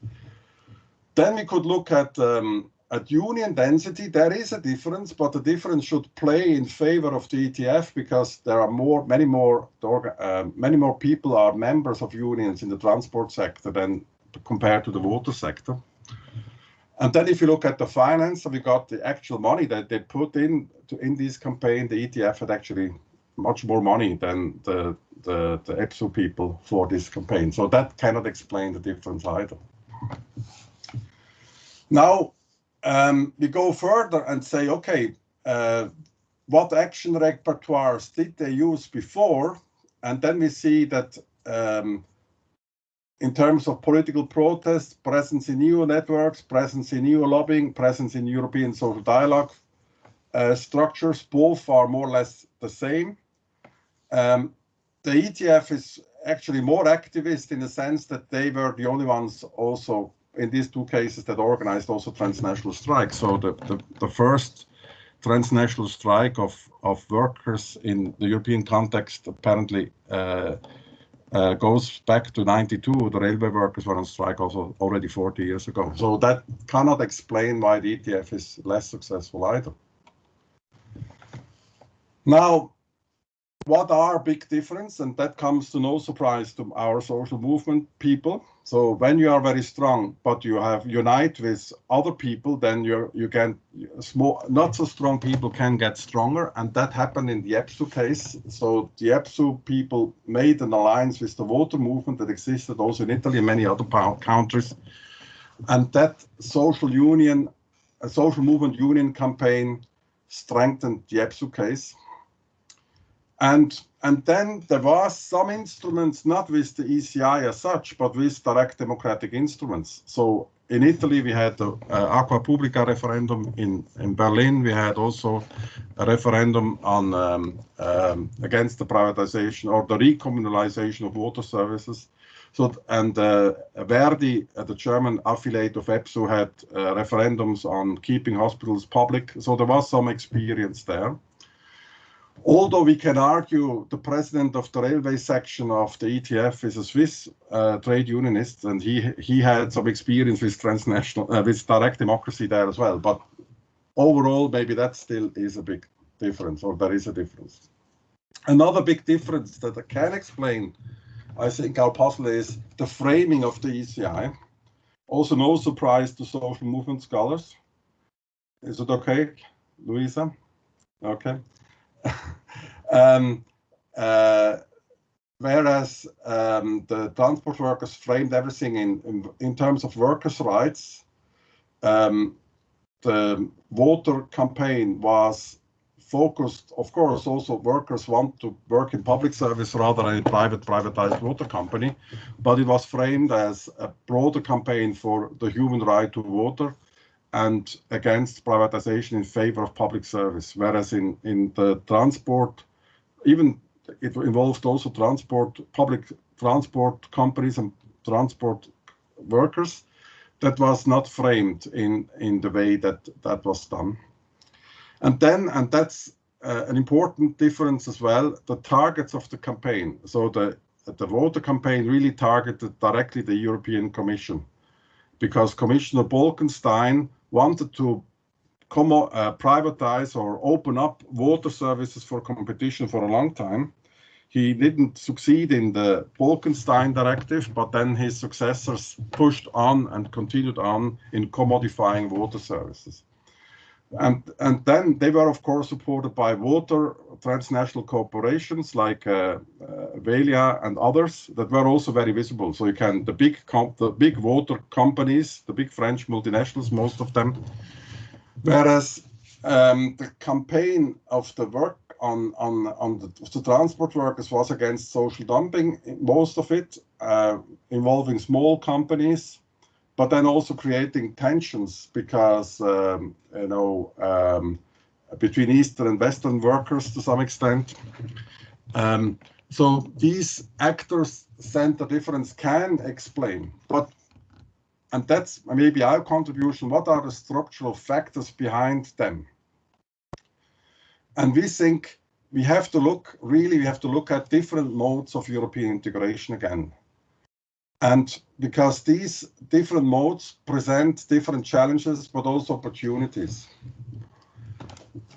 Then we could look at um, at union density. There is a difference, but the difference should play in favor of the ETF because there are more, many more, uh, many more people are members of unions in the transport sector than compared to the water sector. And then if you look at the finance, we got the actual money that they put in to, in this campaign, the ETF had actually much more money than the the, the EPSU people for this campaign. So that cannot explain the difference either. Now, um, we go further and say, okay, uh, what action repertoires did they use before? And then we see that um, in terms of political protest, presence in EU networks, presence in EU lobbying, presence in European social dialogue uh, structures, both are more or less the same. Um, the ETF is actually more activist in the sense that they were the only ones also in these two cases that organized also transnational strikes. So the, the, the first transnational strike of, of workers in the European context apparently uh, uh, goes back to 92. The railway workers were on strike also already 40 years ago. So that cannot explain why the ETF is less successful either. Now, what are big difference? And that comes to no surprise to our social movement people. So when you are very strong but you have unite with other people then you you can small not so strong people can get stronger. And that happened in the EPSU case. So the EPSU people made an alliance with the water movement that existed also in Italy and many other countries. And that social union a social movement union campaign strengthened the EPSU case and, and then there was some instruments, not with the ECI as such, but with direct democratic instruments. So in Italy, we had the uh, Acqua Pubblica referendum. In, in Berlin, we had also a referendum on um, um, against the privatization or the recommunalization of water services. So and uh, Verdi, uh, the German affiliate of EPSU, had uh, referendums on keeping hospitals public. So there was some experience there. Although we can argue the president of the railway section of the ETF is a Swiss uh, trade unionist, and he he had some experience with transnational uh, with direct democracy there as well. But overall, maybe that still is a big difference, or there is a difference. Another big difference that I can explain, I think, our puzzle is the framing of the ECI. Also, no surprise to social movement scholars. Is it okay, Luisa? Okay. Um, uh, whereas um, the transport workers framed everything in, in, in terms of workers' rights, um, the water campaign was focused, of course, also workers want to work in public service rather than in private privatized water company, but it was framed as a broader campaign for the human right to water and against privatization in favor of public service. Whereas in, in the transport, even it involved also transport, public transport companies and transport workers that was not framed in, in the way that that was done. And then, and that's uh, an important difference as well, the targets of the campaign. So the, the water campaign really targeted directly the European Commission because Commissioner Bolkestein wanted to come, uh, privatize or open up water services for competition for a long time. He didn't succeed in the Bolkestein directive, but then his successors pushed on and continued on in commodifying water services. And, and then they were, of course, supported by water transnational corporations like uh, uh, Veolia and others that were also very visible. So you can the big the big water companies, the big French multinationals, most of them. Whereas um, the campaign of the work on on on the, the, transport workers was against social dumping, most of it uh, involving small companies but then also creating tensions because um, you know um, between Eastern and Western workers to some extent. Um, so these actors center difference can explain, but and that's maybe our contribution. What are the structural factors behind them? And we think we have to look really we have to look at different modes of European integration again. And because these different modes present different challenges, but also opportunities.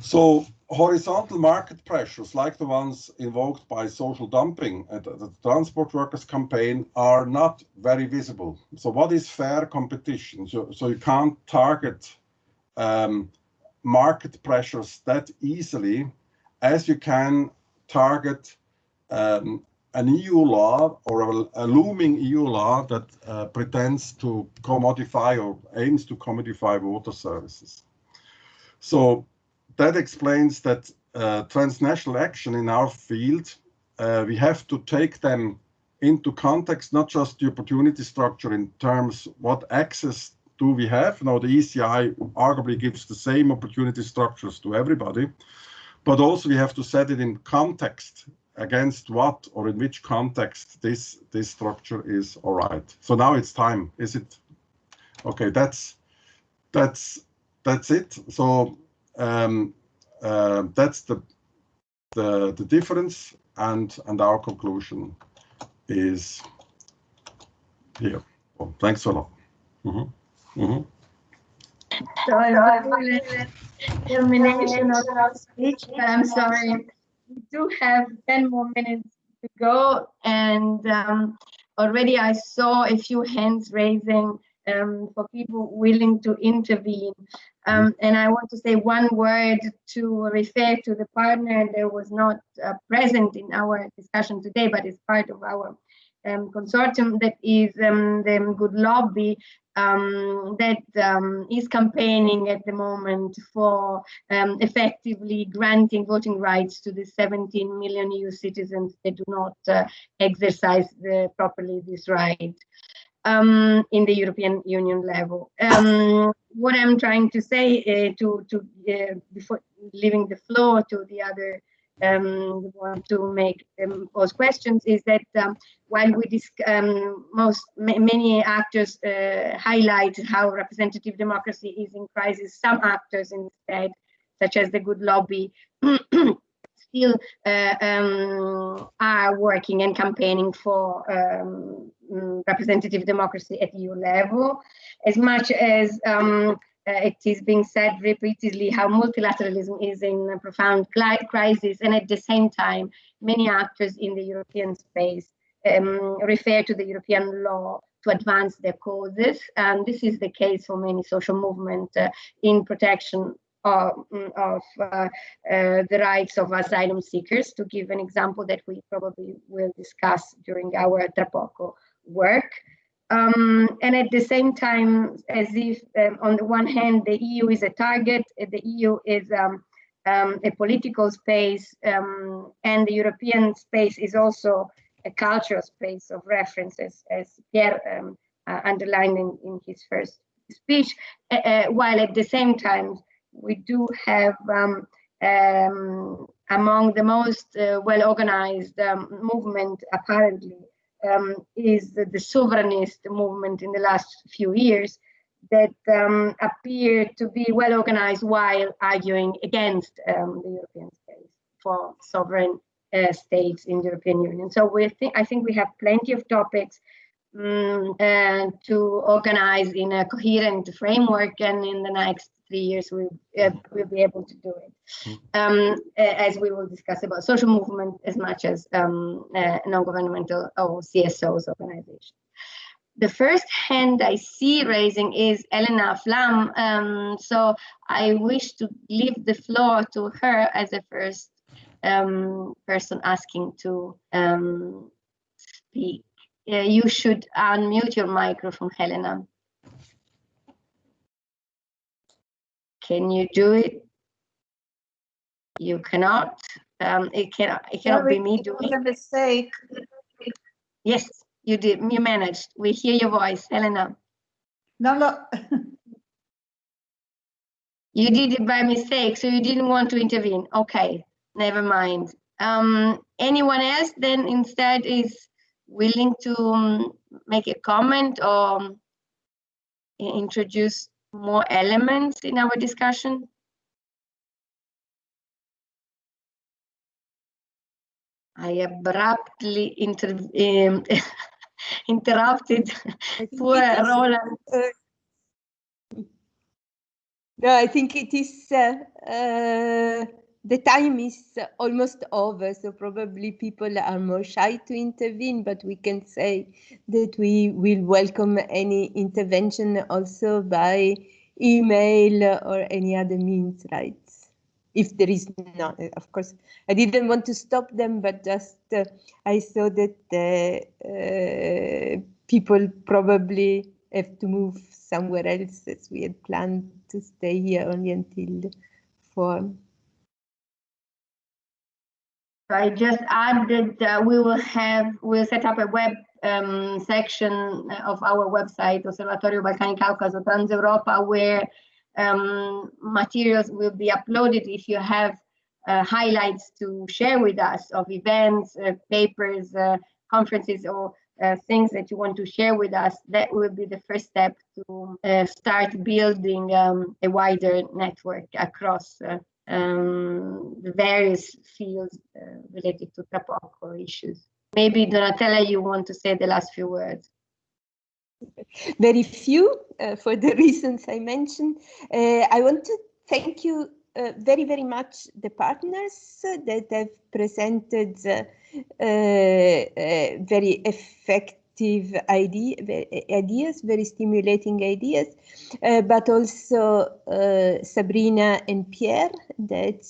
So horizontal market pressures, like the ones invoked by social dumping and the transport workers campaign, are not very visible. So what is fair competition? So, so you can't target um, market pressures that easily as you can target um, an EU law or a, looming EU law that uh, pretends to commodify or aims to commodify water services. So that explains that uh, transnational action in our field, uh, we have to take them into context, not just the opportunity structure in terms what access do we have. Now the ECI arguably gives the same opportunity structures to everybody, but also we have to set it in context against what or in which context this this structure is all right so now it's time. Is it? Okay that's that's that's it. So um, uh, that's the the the difference and and our conclusion is here. Well, thanks a lot. Mm -hmm. Mm -hmm.
So I termination of speech, I'm sorry we do have 10 more minutes to go and um, already I saw a few hands raising um, for people willing to intervene. Um, and I want to say one word to refer to the partner that was not uh, present in our discussion today, but is part of our um, consortium that is um, the Good Lobby um, that um, is campaigning at the moment for um, effectively granting voting rights to the 17 million EU citizens that do not uh, exercise the, properly this right um, in the European Union level. Um, what I'm trying to say uh, to, to uh, before leaving the floor to the other um, want to make um, pose questions is that um, while we um, most many actors uh, highlight how representative democracy is in crisis, some actors instead, such as the Good Lobby, [CLEARS THROAT] still uh, um, are working and campaigning for um, representative democracy at EU level, as much as uh, it is being said repeatedly how multilateralism is in a profound crisis, and at the same time, many actors in the European space um, refer to the European law to advance their causes, and this is the case for many social movements uh, in protection of, of uh, uh, the rights of asylum seekers. To give an example that we probably will discuss during our TraPoCo work. Um, and at the same time, as if um, on the one hand, the EU is a target, the EU is um, um, a political space, um, and the European space is also a cultural space of references, as Pierre um, uh, underlined in, in, his first speech, uh, uh, while at the same time, we do have among the most uh, well-organized movement, apparently, um, is the, the, sovereignist movement in the last few years that um, appear to be well organized while arguing against um, the European space for sovereign uh, states in the European Union. So we I think we have plenty of topics um, and to organize in a coherent framework, and in the next three years we uh, will be able to do it. Um, as we will discuss about social movement as much as um, uh, non-governmental or CSOs organizations. The first hand I see raising is Elena Flam. Um, so I wish to leave the floor to her as the first um, person asking to um, speak. Uh, you should unmute your microphone, Helena. Can you do it? You cannot. Um, it cannot. It cannot be me doing.
a mistake.
Yes, you did. You managed. We hear your voice, Helena.
No, no. [LAUGHS]
you did it by mistake, so you didn't want to intervene. Okay, never mind. Um, anyone else then instead is willing to um, make a comment or um, introduce more elements in our discussion? I abruptly inter um, [LAUGHS] interrupted poor Roland.
Uh, no, I think it is uh, uh, the time is almost over, so probably people are more shy to intervene, but we can say that we will welcome any intervention also by email or any other means, right? If there is not, of course, I didn't want to stop them, but just uh, I saw that uh, people probably have to move somewhere else as we had planned to stay here only until four.
I just added uh, we will have we'll set up a web um, section of our website Osservatorio Balcani Caucaso Trans Europa where um, materials will be uploaded if you have uh, highlights to share with us of events, uh, papers, uh, conferences, or uh, things that you want to share with us. That will be the first step to start building um, a wider network across um, the various fields uh, related to TraPoCo issues. Maybe Donatella, you want to say the last few words.
Very few, uh, for the [LAUGHS] reasons I mentioned. Uh, I want to thank you uh, very, very much the partners that have presented uh, uh, very effective idea, ideas, very stimulating ideas, uh, but also uh, Sabrina and Pierre that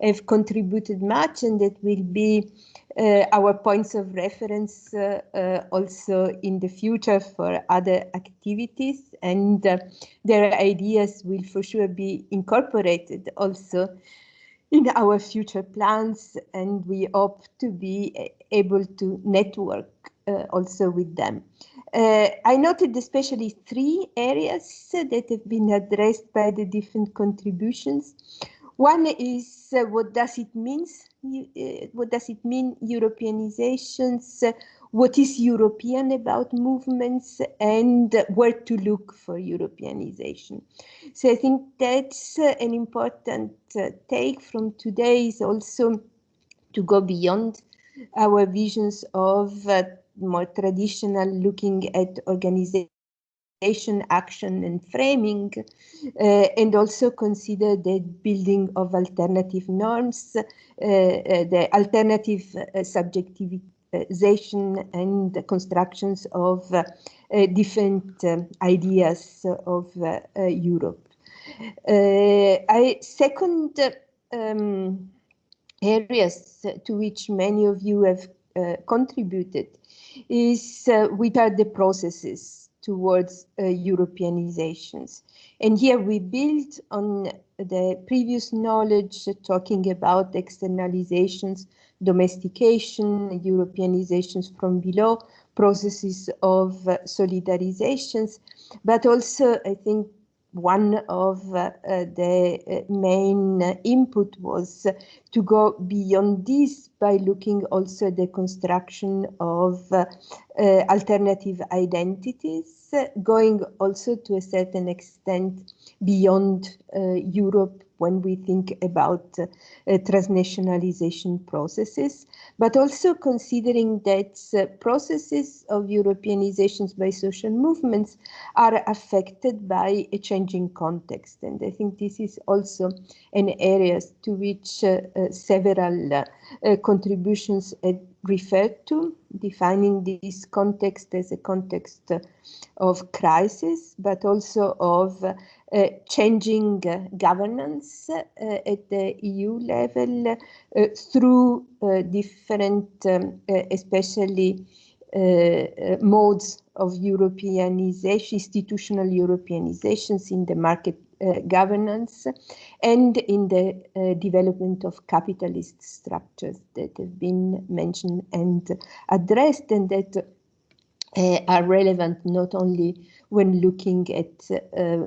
have contributed much and that will be uh, our points of reference uh, uh, also in the future for other activities. And uh, their ideas will for sure be incorporated also in our future plans. And we hope to be able to network uh, also with them. Uh, I noted especially three areas that have been addressed by the different contributions. One is uh, what does it mean? Uh, what does it mean Europeanizations? Uh, what is European about movements and where to look for Europeanization? So I think that's uh, an important take from today is also to go beyond our visions of uh, more traditional looking at organization action and framing uh, and also consider the building of alternative norms uh, uh the alternative uh, subjectivization and constructions of uh, different ideas of Europe. I second um, areas to which many of you have uh, contributed is uh, what are the processes towards uh, Europeanizations. And here we build on the previous knowledge talking about externalizations, domestication, Europeanizations from below, processes of uh, solidarizations, but also I think one of uh, the main input was to go beyond this by looking also at the construction of alternative identities, going also to a certain extent beyond Europe when we think about uh, transnationalization processes, but also considering that uh, processes of Europeanizations by social movements are affected by a changing context. And I think this is also an area to which uh, uh several uh, contributions referred to, defining this context as a context of crisis, but also of uh, changing uh, governance uh, at the EU level through different, um, especially modes of Europeanization, institutional Europeanizations in the market uh, governance and in the uh, development of capitalist structures that have been mentioned and addressed and that uh, are relevant not only when looking at uh, uh,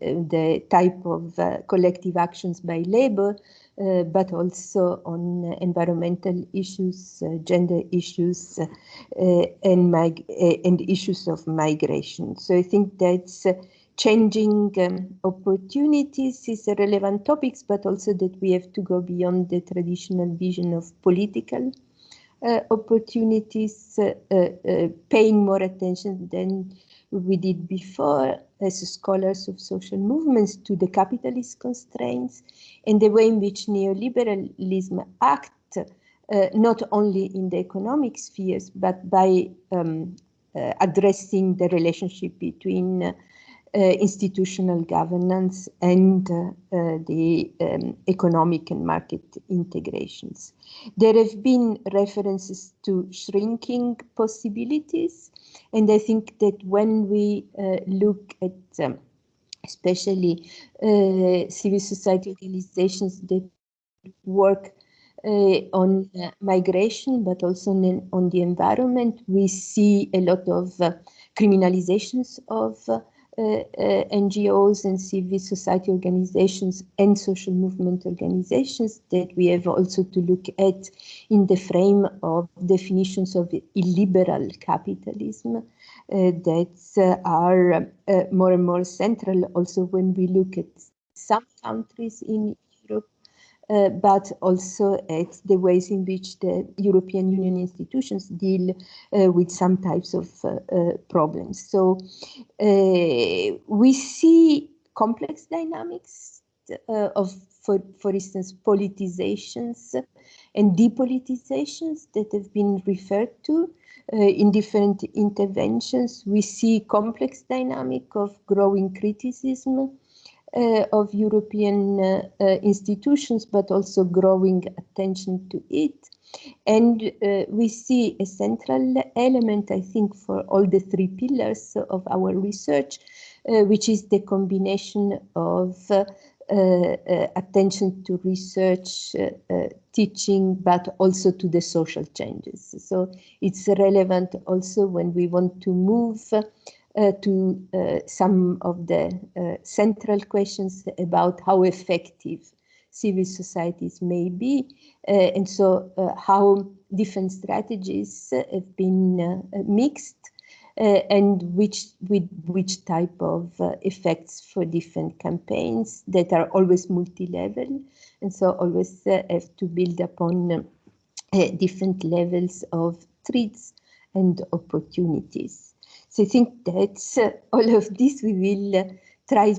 the type of uh, collective actions by labor, uh, but also on environmental issues, uh, gender issues, uh, and, and, issues of migration. So I think that's changing um, opportunities is a relevant topics, but also that we have to go beyond the traditional vision of political opportunities, paying more attention than we did before as scholars of social movements to the capitalist constraints and the way in which neoliberalism acts uh, not only in the economic spheres, but by um, uh, addressing the relationship between uh, institutional governance and uh, uh, the um, economic and market integrations. There have been references to shrinking possibilities and I think that when we uh, look at um, especially uh, civil society organizations that work uh, on uh, migration, but also on, on, the environment, we see a lot of uh, criminalizations of uh, NGOs and civil society organizations and social movement organizations that we have also to look at in the frame of definitions of illiberal capitalism uh, that uh, are uh, more and more central also when we look at some countries in uh, but also at the ways in which the European Union institutions deal uh, with some types of uh, uh problems. So uh, we see complex dynamics uh, of, for, for instance, politizations and depolitizations that have been referred to in different interventions. We see complex dynamic of growing criticism uh, of European uh, uh, institutions, but also growing attention to it. And uh, we see a central element, I think, for all the three pillars of our research, uh, which is the combination of uh, attention to research, teaching, but also to the social changes. So it's relevant also when we want to move uh, to uh, some of the uh, central questions about how effective civil societies may be, and so how different strategies have been mixed uh, and which with which type of uh, effects for different campaigns that are always multi-level and so always uh, have to build upon different levels of threats and opportunities. So I think that's uh, [LAUGHS] all of this we will uh, try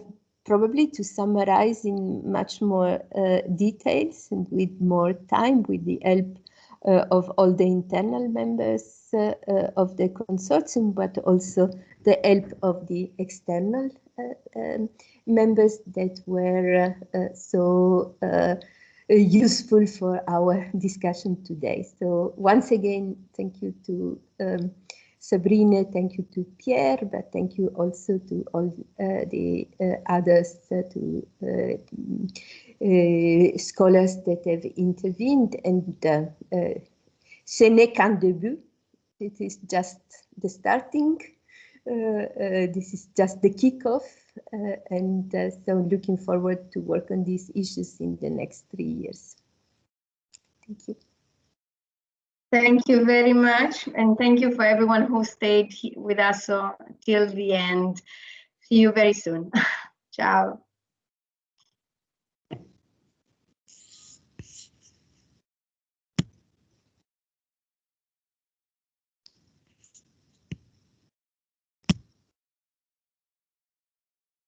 probably to summarize in much more uh, details and with more time with the help uh, of all the internal members uh, uh, of the consortium, but also the help of the external um, members that were so useful for our [LAUGHS] discussion today. So once again, thank you to um, Sabrina, thank you to Pierre, but thank you also to all uh, the uh, others, uh, to uh, uh, scholars that have intervened. And uh, ce n'est qu'un début. It is just the starting this is just the kickoff, and so looking forward to work on these issues in the next three years. Thank you.
Thank you very much. And thank you for everyone who stayed with us uh, till the end. See you very soon. [LAUGHS] Ciao.